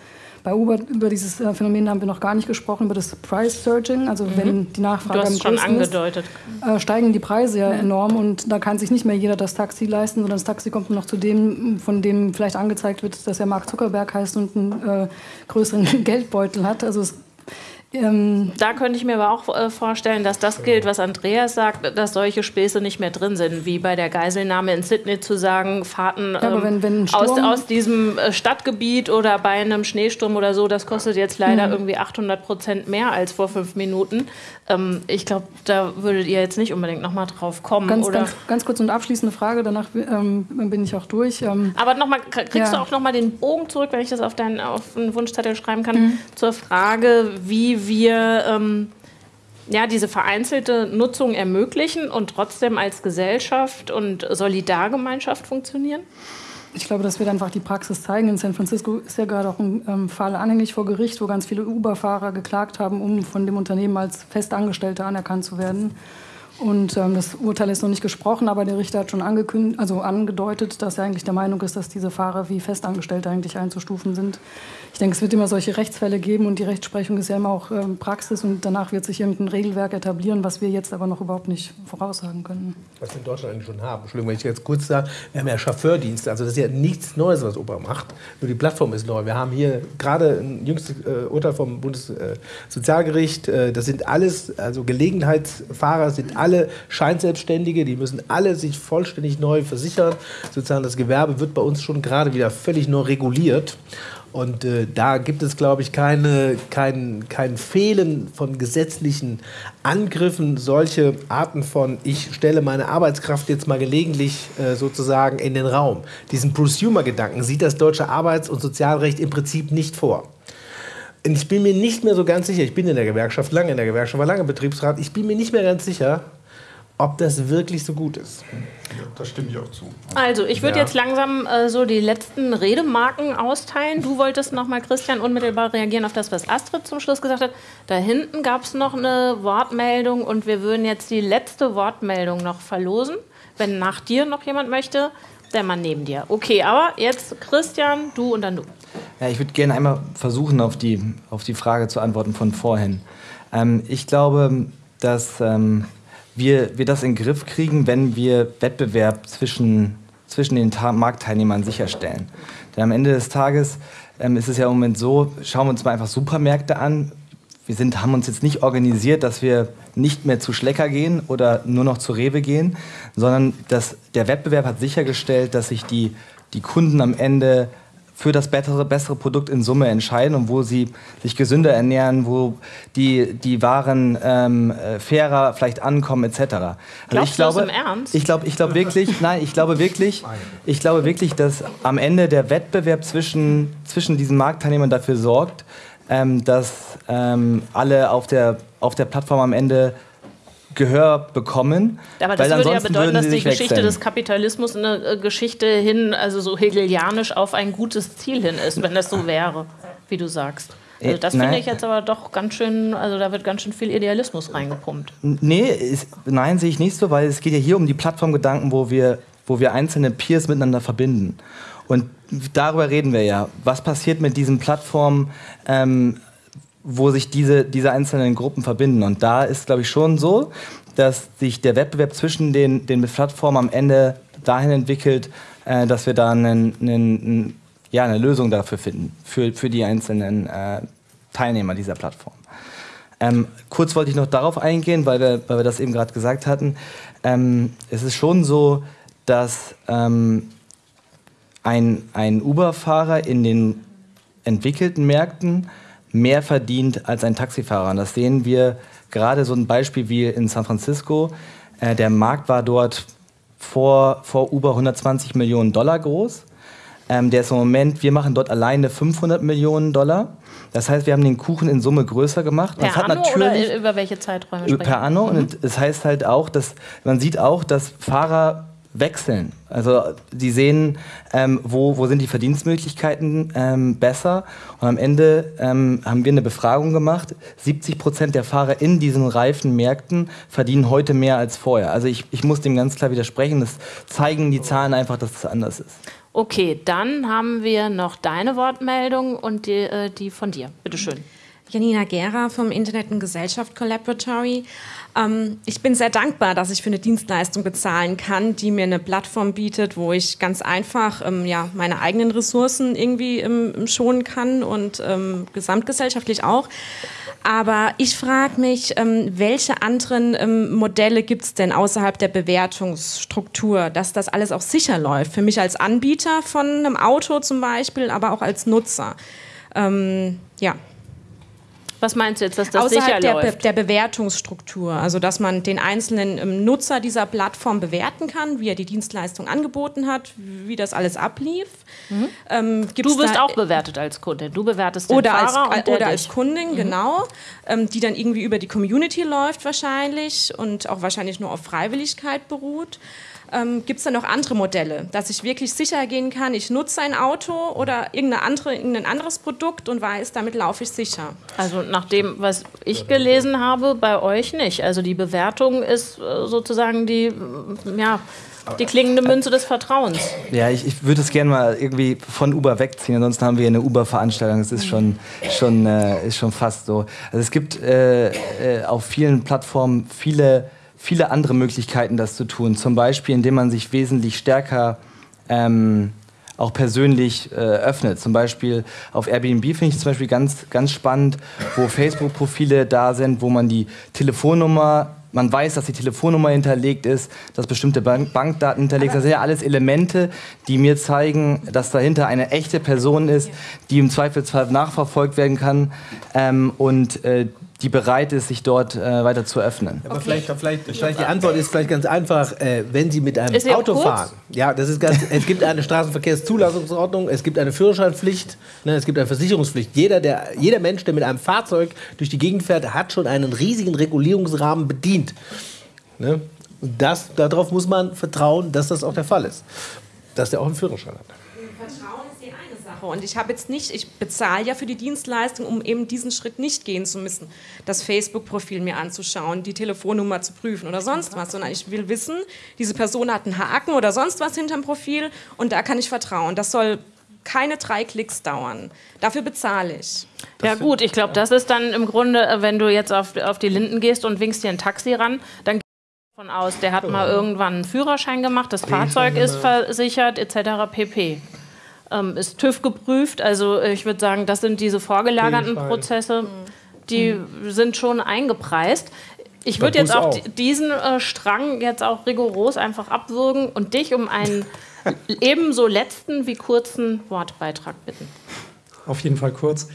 Speaker 5: Bei Uber über dieses äh, Phänomen haben wir noch gar nicht gesprochen, über das Price Surging. Also wenn die Nachfrage
Speaker 1: Du hast
Speaker 5: am
Speaker 1: schon
Speaker 5: größten ist,
Speaker 1: angedeutet.
Speaker 5: äh, steigen die Preise ja enorm und da kann sich nicht mehr jeder das Taxi leisten, sondern das Taxi kommt nur noch zu dem, von dem vielleicht angezeigt wird, dass er Mark Zuckerberg heißt und einen äh, größeren Geldbeutel hat. Also es, ähm,
Speaker 1: Da könnte ich mir aber auch äh, vorstellen, dass das gilt, was Andreas sagt, dass solche Späße nicht mehr drin sind, wie bei der Geiselnahme in Sydney zu sagen, Fahrten ähm,
Speaker 5: wenn- wenn ein
Speaker 1: aus, aus diesem äh, Stadtgebiet oder bei einem Schneesturm oder so, das kostet jetzt leider
Speaker 5: Mhm.
Speaker 1: irgendwie 800 Prozent mehr als vor fünf Minuten. Ähm, ich glaube, da würdet ihr jetzt nicht unbedingt nochmal drauf kommen,
Speaker 5: ganz, ganz, ganz kurz und abschließende Frage, danach ähm, bin ich auch durch. Ähm,
Speaker 1: Aber nochmal, kriegst
Speaker 5: Ja.
Speaker 1: du auch nochmal den Bogen zurück, wenn ich das auf deinen auf einen Wunschzettel schreiben kann,
Speaker 5: Mhm.
Speaker 1: zur Frage, wie wir ähm, ja, diese vereinzelte Nutzung ermöglichen und trotzdem als Gesellschaft und Solidargemeinschaft funktionieren?
Speaker 5: Ich glaube, das wird einfach die Praxis zeigen. In San Francisco ist ja gerade auch ein ähm, Fall anhängig vor Gericht, wo ganz viele Uber-Fahrer geklagt haben, um von dem Unternehmen als Festangestellte anerkannt zu werden. Und ähm, das Urteil ist noch nicht gesprochen, aber der Richter hat schon angekündigt, also angedeutet, dass er eigentlich der Meinung ist, dass diese Fahrer wie Festangestellte eigentlich einzustufen sind. Ich denke, es wird immer solche Rechtsfälle geben und die Rechtsprechung ist ja immer auch ähm, Praxis und danach wird sich irgendein Regelwerk etablieren, was wir jetzt aber noch überhaupt nicht voraussagen können.
Speaker 3: Was wir in Deutschland eigentlich schon haben. Entschuldigung, wenn ich jetzt kurz sage, wir haben ja Chauffeurdienste, also das ist ja nichts Neues, was Uber macht. Nur die Plattform ist neu. Wir haben hier gerade ein jüngstes äh, Urteil vom Bundessozialgericht. Äh, das sind alles, also Gelegenheitsfahrer sind alle Scheinselbstständige, die müssen alle sich vollständig neu versichern. Sozusagen das Gewerbe wird bei uns schon gerade wieder völlig neu reguliert. Und äh, da gibt es, glaube ich, keine, kein, kein Fehlen von gesetzlichen Angriffen, solche Arten von, ich stelle meine Arbeitskraft jetzt mal gelegentlich äh, sozusagen in den Raum. Diesen Prosumer-Gedanken sieht das deutsche Arbeits- und Sozialrecht im Prinzip nicht vor. Und ich bin mir nicht mehr so ganz sicher, ich bin in der Gewerkschaft, lange in der Gewerkschaft, war lange Betriebsrat, ich bin mir nicht mehr ganz sicher, ob das wirklich so gut ist.
Speaker 2: Das stimme ich auch zu.
Speaker 1: Also, ich würde
Speaker 3: Ja.
Speaker 1: jetzt langsam äh, so die letzten Redemarken austeilen. Du wolltest nochmal, Christian, unmittelbar reagieren auf das, was Astrid zum Schluss gesagt hat. Da hinten gab es noch eine Wortmeldung und wir würden jetzt die letzte Wortmeldung noch verlosen. Wenn nach dir noch jemand möchte, der Mann neben dir. Okay, aber jetzt Christian, du und dann du.
Speaker 4: Ja, ich würde gerne einmal versuchen, auf die, auf die Frage zu antworten von vorhin. Ähm, ich glaube, dass ähm, wir, wir das in den Griff kriegen, wenn wir Wettbewerb zwischen, zwischen den Marktteilnehmern sicherstellen. Denn am Ende des Tages ähm, ist es ja im Moment so, schauen wir uns mal einfach Supermärkte an. Wir sind, haben uns jetzt nicht organisiert, dass wir nicht mehr zu Schlecker gehen oder nur noch zu Rewe gehen, sondern dass der Wettbewerb hat sichergestellt, dass sich die, die Kunden am Ende für das bessere, bessere Produkt in Summe entscheiden und wo sie sich gesünder ernähren, wo die, die Waren ähm, äh, fairer vielleicht ankommen etc. Also
Speaker 1: Glaubst
Speaker 4: ich
Speaker 1: du das
Speaker 4: glaube,
Speaker 1: im Ernst?
Speaker 4: ich glaube, ich glaube wirklich, nein, ich glaube wirklich, ich glaube wirklich, dass am Ende der Wettbewerb zwischen, zwischen diesen Marktteilnehmern dafür sorgt, ähm, dass ähm, alle auf der, auf der Plattform am Ende Gehör bekommen.
Speaker 1: Aber das würde ja bedeuten, dass die Geschichte wechseln. des Kapitalismus eine äh, Geschichte hin, also so hegelianisch auf ein gutes Ziel hin ist, wenn das so wäre, wie du sagst. Also das finde ich jetzt aber doch ganz schön, also da wird ganz schön viel Idealismus reingepumpt.
Speaker 4: Nee, ist, nein, sehe ich nicht so, weil es geht ja hier um die Plattformgedanken, wo wir, wo wir einzelne Peers miteinander verbinden. Und darüber reden wir ja. Was passiert mit diesen Plattformen, ähm, wo sich diese, diese einzelnen Gruppen verbinden? Und da ist, glaube ich, schon so, dass sich der Wettbewerb zwischen den, den Plattformen am Ende dahin entwickelt, äh, dass wir da einen, einen, ja, eine Lösung dafür finden, für, für die einzelnen äh, Teilnehmer dieser Plattform. Ähm, kurz wollte ich noch darauf eingehen, weil wir, weil wir das eben gerade gesagt hatten. Ähm, es ist schon so, dass ähm, ein, ein Uber-Fahrer in den entwickelten Märkten mehr verdient als ein Taxifahrer. Und das sehen wir gerade so ein Beispiel wie in San Francisco. Äh, der Markt war dort vor, vor Uber 120 Millionen Dollar groß. Ähm, der ist im Moment, wir machen dort alleine 500 Millionen Dollar. Das heißt, wir haben den Kuchen in Summe größer gemacht.
Speaker 1: Per Anno oder über welche Zeiträume
Speaker 4: sprechen? Per Anno. Mhm. Und es das heißt halt auch, dass man sieht auch, dass Fahrer wechseln. Also die sehen, ähm, wo, wo sind die Verdienstmöglichkeiten ähm, besser. Und am Ende ähm, haben wir eine Befragung gemacht. 70 Prozent der Fahrer in diesen reifen Märkten verdienen heute mehr als vorher. Also ich, ich muss dem ganz klar widersprechen. Das zeigen die Zahlen einfach, dass es anders ist.
Speaker 1: Okay, dann haben wir noch deine Wortmeldung und die, äh, die von dir. Bitte schön.
Speaker 10: Janina Gera vom Internet und Gesellschaft Collaboratory. Ähm, ich bin sehr dankbar, dass ich für eine Dienstleistung bezahlen kann, die mir eine Plattform bietet, wo ich ganz einfach ähm, ja, meine eigenen Ressourcen irgendwie ähm, schonen kann und ähm, gesamtgesellschaftlich auch. Aber ich frage mich, ähm, welche anderen ähm, Modelle gibt es denn außerhalb der Bewertungsstruktur, dass das alles auch sicher läuft? Für mich als Anbieter von einem Auto zum Beispiel, aber auch als Nutzer. ja.
Speaker 1: Was meinst du jetzt, dass das
Speaker 10: Außerhalb
Speaker 1: sicher
Speaker 10: der,
Speaker 1: läuft?
Speaker 10: der Bewertungsstruktur, also dass man den einzelnen ähm, Nutzer dieser Plattform bewerten kann, wie er die Dienstleistung angeboten hat, wie das alles ablief.
Speaker 1: Mhm. Ähm, du wirst auch bewertet als Kundin. Du bewertest den
Speaker 10: oder
Speaker 1: Fahrer
Speaker 10: als, oder als Kundin, mhm. genau, ähm, die dann irgendwie über die Community läuft wahrscheinlich und auch wahrscheinlich nur auf Freiwilligkeit beruht. Ähm, Gibt es da noch andere Modelle, dass ich wirklich sicher gehen kann, ich nutze ein Auto oder irgendeine andere, irgendein anderes Produkt und weiß, damit laufe ich sicher?
Speaker 1: Also nach dem, was ich gelesen habe, bei euch nicht. Also die Bewertung ist äh, sozusagen die, ja, die klingende Münze des Vertrauens.
Speaker 4: Ja, ich, ich würde es gerne mal irgendwie von Uber wegziehen. Ansonsten haben wir eine Uber-Veranstaltung. Es ist schon, schon, äh, ist schon fast so. Also es gibt äh, äh, auf vielen Plattformen viele viele andere Möglichkeiten, das zu tun. Zum Beispiel, indem man sich wesentlich stärker ähm, auch persönlich äh, öffnet. Zum Beispiel auf Airbnb finde ich zum Beispiel ganz, ganz spannend, wo Facebook-Profile da sind, wo man die Telefonnummer man weiß, dass die Telefonnummer hinterlegt ist, dass bestimmte Bank Bankdaten hinterlegt sind. Das sind ja alles Elemente, die mir zeigen, dass dahinter eine echte Person ist, die im Zweifelsfall nachverfolgt werden kann ähm, und äh, die bereit ist, sich dort äh, weiter zu öffnen.
Speaker 3: Aber okay. vielleicht, vielleicht, vielleicht, die Antwort ist vielleicht ganz einfach, äh, wenn Sie mit einem Auto fahren. Ja, das ist ganz, es gibt eine Straßenverkehrszulassungsordnung, es gibt eine Führerscheinpflicht, ne, es gibt eine Versicherungspflicht. Jeder, der, jeder Mensch, der mit einem Fahrzeug durch die Gegend fährt, hat schon einen riesigen Regulierungsrahmen bedient. Ne? Das, darauf muss man vertrauen, dass das auch der Fall ist. Dass der auch einen Führerschein hat.
Speaker 10: Sache. Und ich habe jetzt nicht, ich bezahle ja für die Dienstleistung, um eben diesen Schritt nicht gehen zu müssen, das Facebook-Profil mir anzuschauen, die Telefonnummer zu prüfen oder sonst was, sondern ich will wissen, diese Person hat einen Haken oder sonst was hinterm Profil und da kann ich vertrauen. Das soll keine drei Klicks dauern. Dafür bezahle ich.
Speaker 1: Ja gut, ich glaube, das ist dann im Grunde, äh, wenn du jetzt auf, auf die Linden gehst und winkst dir ein Taxi ran, dann davon aus, der hat mal irgendwann einen Führerschein gemacht, das Fahrzeug ist versichert etc. pp ähm, ist TÜV geprüft. Also äh, ich würde sagen, das sind diese vorgelagerten Prozesse, die mhm. sind schon eingepreist. Ich würde jetzt auch, auch, diesen äh, Strang jetzt auch rigoros einfach abwürgen und dich um einen ebenso letzten wie kurzen Wortbeitrag bitten.
Speaker 8: Auf jeden Fall kurz.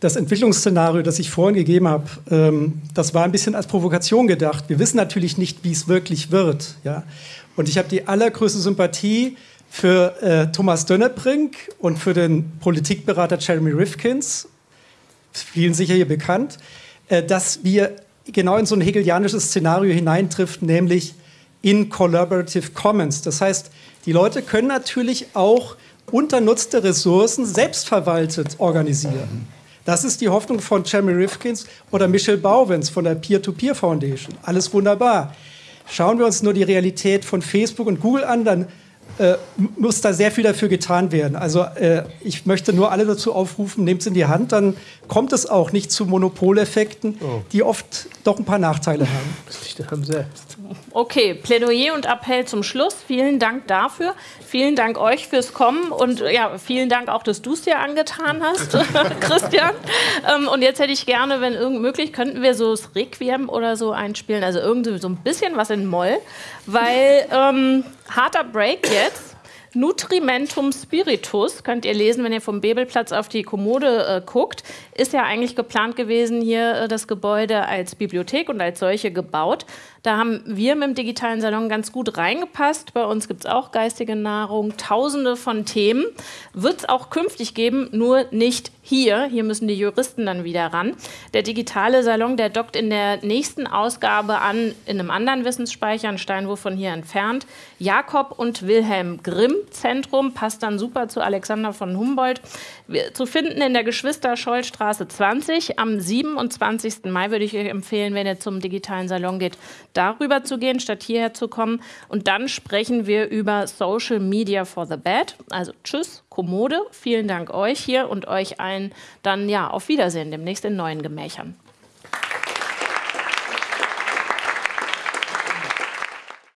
Speaker 8: Das Entwicklungsszenario, das ich vorhin gegeben habe, ähm, das war ein bisschen als Provokation gedacht. Wir wissen natürlich nicht, wie es wirklich wird. Ja? Und ich habe die allergrößte Sympathie für äh, Thomas Dönnebrink und für den Politikberater Jeremy Rifkins, vielen sicher hier bekannt, äh, dass wir genau in so ein hegelianisches Szenario hineintrifft, nämlich in Collaborative Commons. Das heißt, die Leute können natürlich auch unternutzte Ressourcen selbstverwaltet organisieren. Das ist die Hoffnung von Jeremy Rifkins oder Michelle Bauwens von der Peer-to-Peer -Peer Foundation. Alles wunderbar. Schauen wir uns nur die Realität von Facebook und Google an, dann äh, muss da sehr viel dafür getan werden. Also äh, ich möchte nur alle dazu aufrufen, nehmt es in die Hand, dann kommt es auch nicht zu Monopoleffekten, oh. die oft doch ein paar Nachteile haben. Das liegt
Speaker 1: am selbst. Okay, Plädoyer und Appell zum Schluss. Vielen Dank dafür. Vielen Dank euch fürs Kommen und ja, vielen Dank auch, dass du es dir angetan hast, Christian. Ähm, und jetzt hätte ich gerne, wenn irgend möglich, könnten wir so das Requiem oder so einspielen, also irgendwie so ein bisschen was in Moll, weil ähm, harter Break jetzt. Nutrimentum Spiritus, könnt ihr lesen, wenn ihr vom Bebelplatz auf die Kommode äh, guckt, ist ja eigentlich geplant gewesen, hier äh, das Gebäude als Bibliothek und als solche gebaut. Da haben wir mit dem digitalen Salon ganz gut reingepasst. Bei uns gibt es auch geistige Nahrung, tausende von Themen. Wird es auch künftig geben, nur nicht hier. Hier müssen die Juristen dann wieder ran. Der digitale Salon, der dockt in der nächsten Ausgabe an, in einem anderen Wissensspeicher, ein Steinwurf von hier entfernt. Jakob und Wilhelm Grimm Zentrum, passt dann super zu Alexander von Humboldt. Zu finden in der Geschwister-Scholl-Straße 20. Am 27. Mai würde ich euch empfehlen, wenn ihr zum digitalen Salon geht, darüber zu gehen, statt hierher zu kommen. Und dann sprechen wir über Social Media for the Bad. Also tschüss, Kommode. Vielen Dank euch hier und euch allen dann ja auf Wiedersehen demnächst in neuen Gemächern.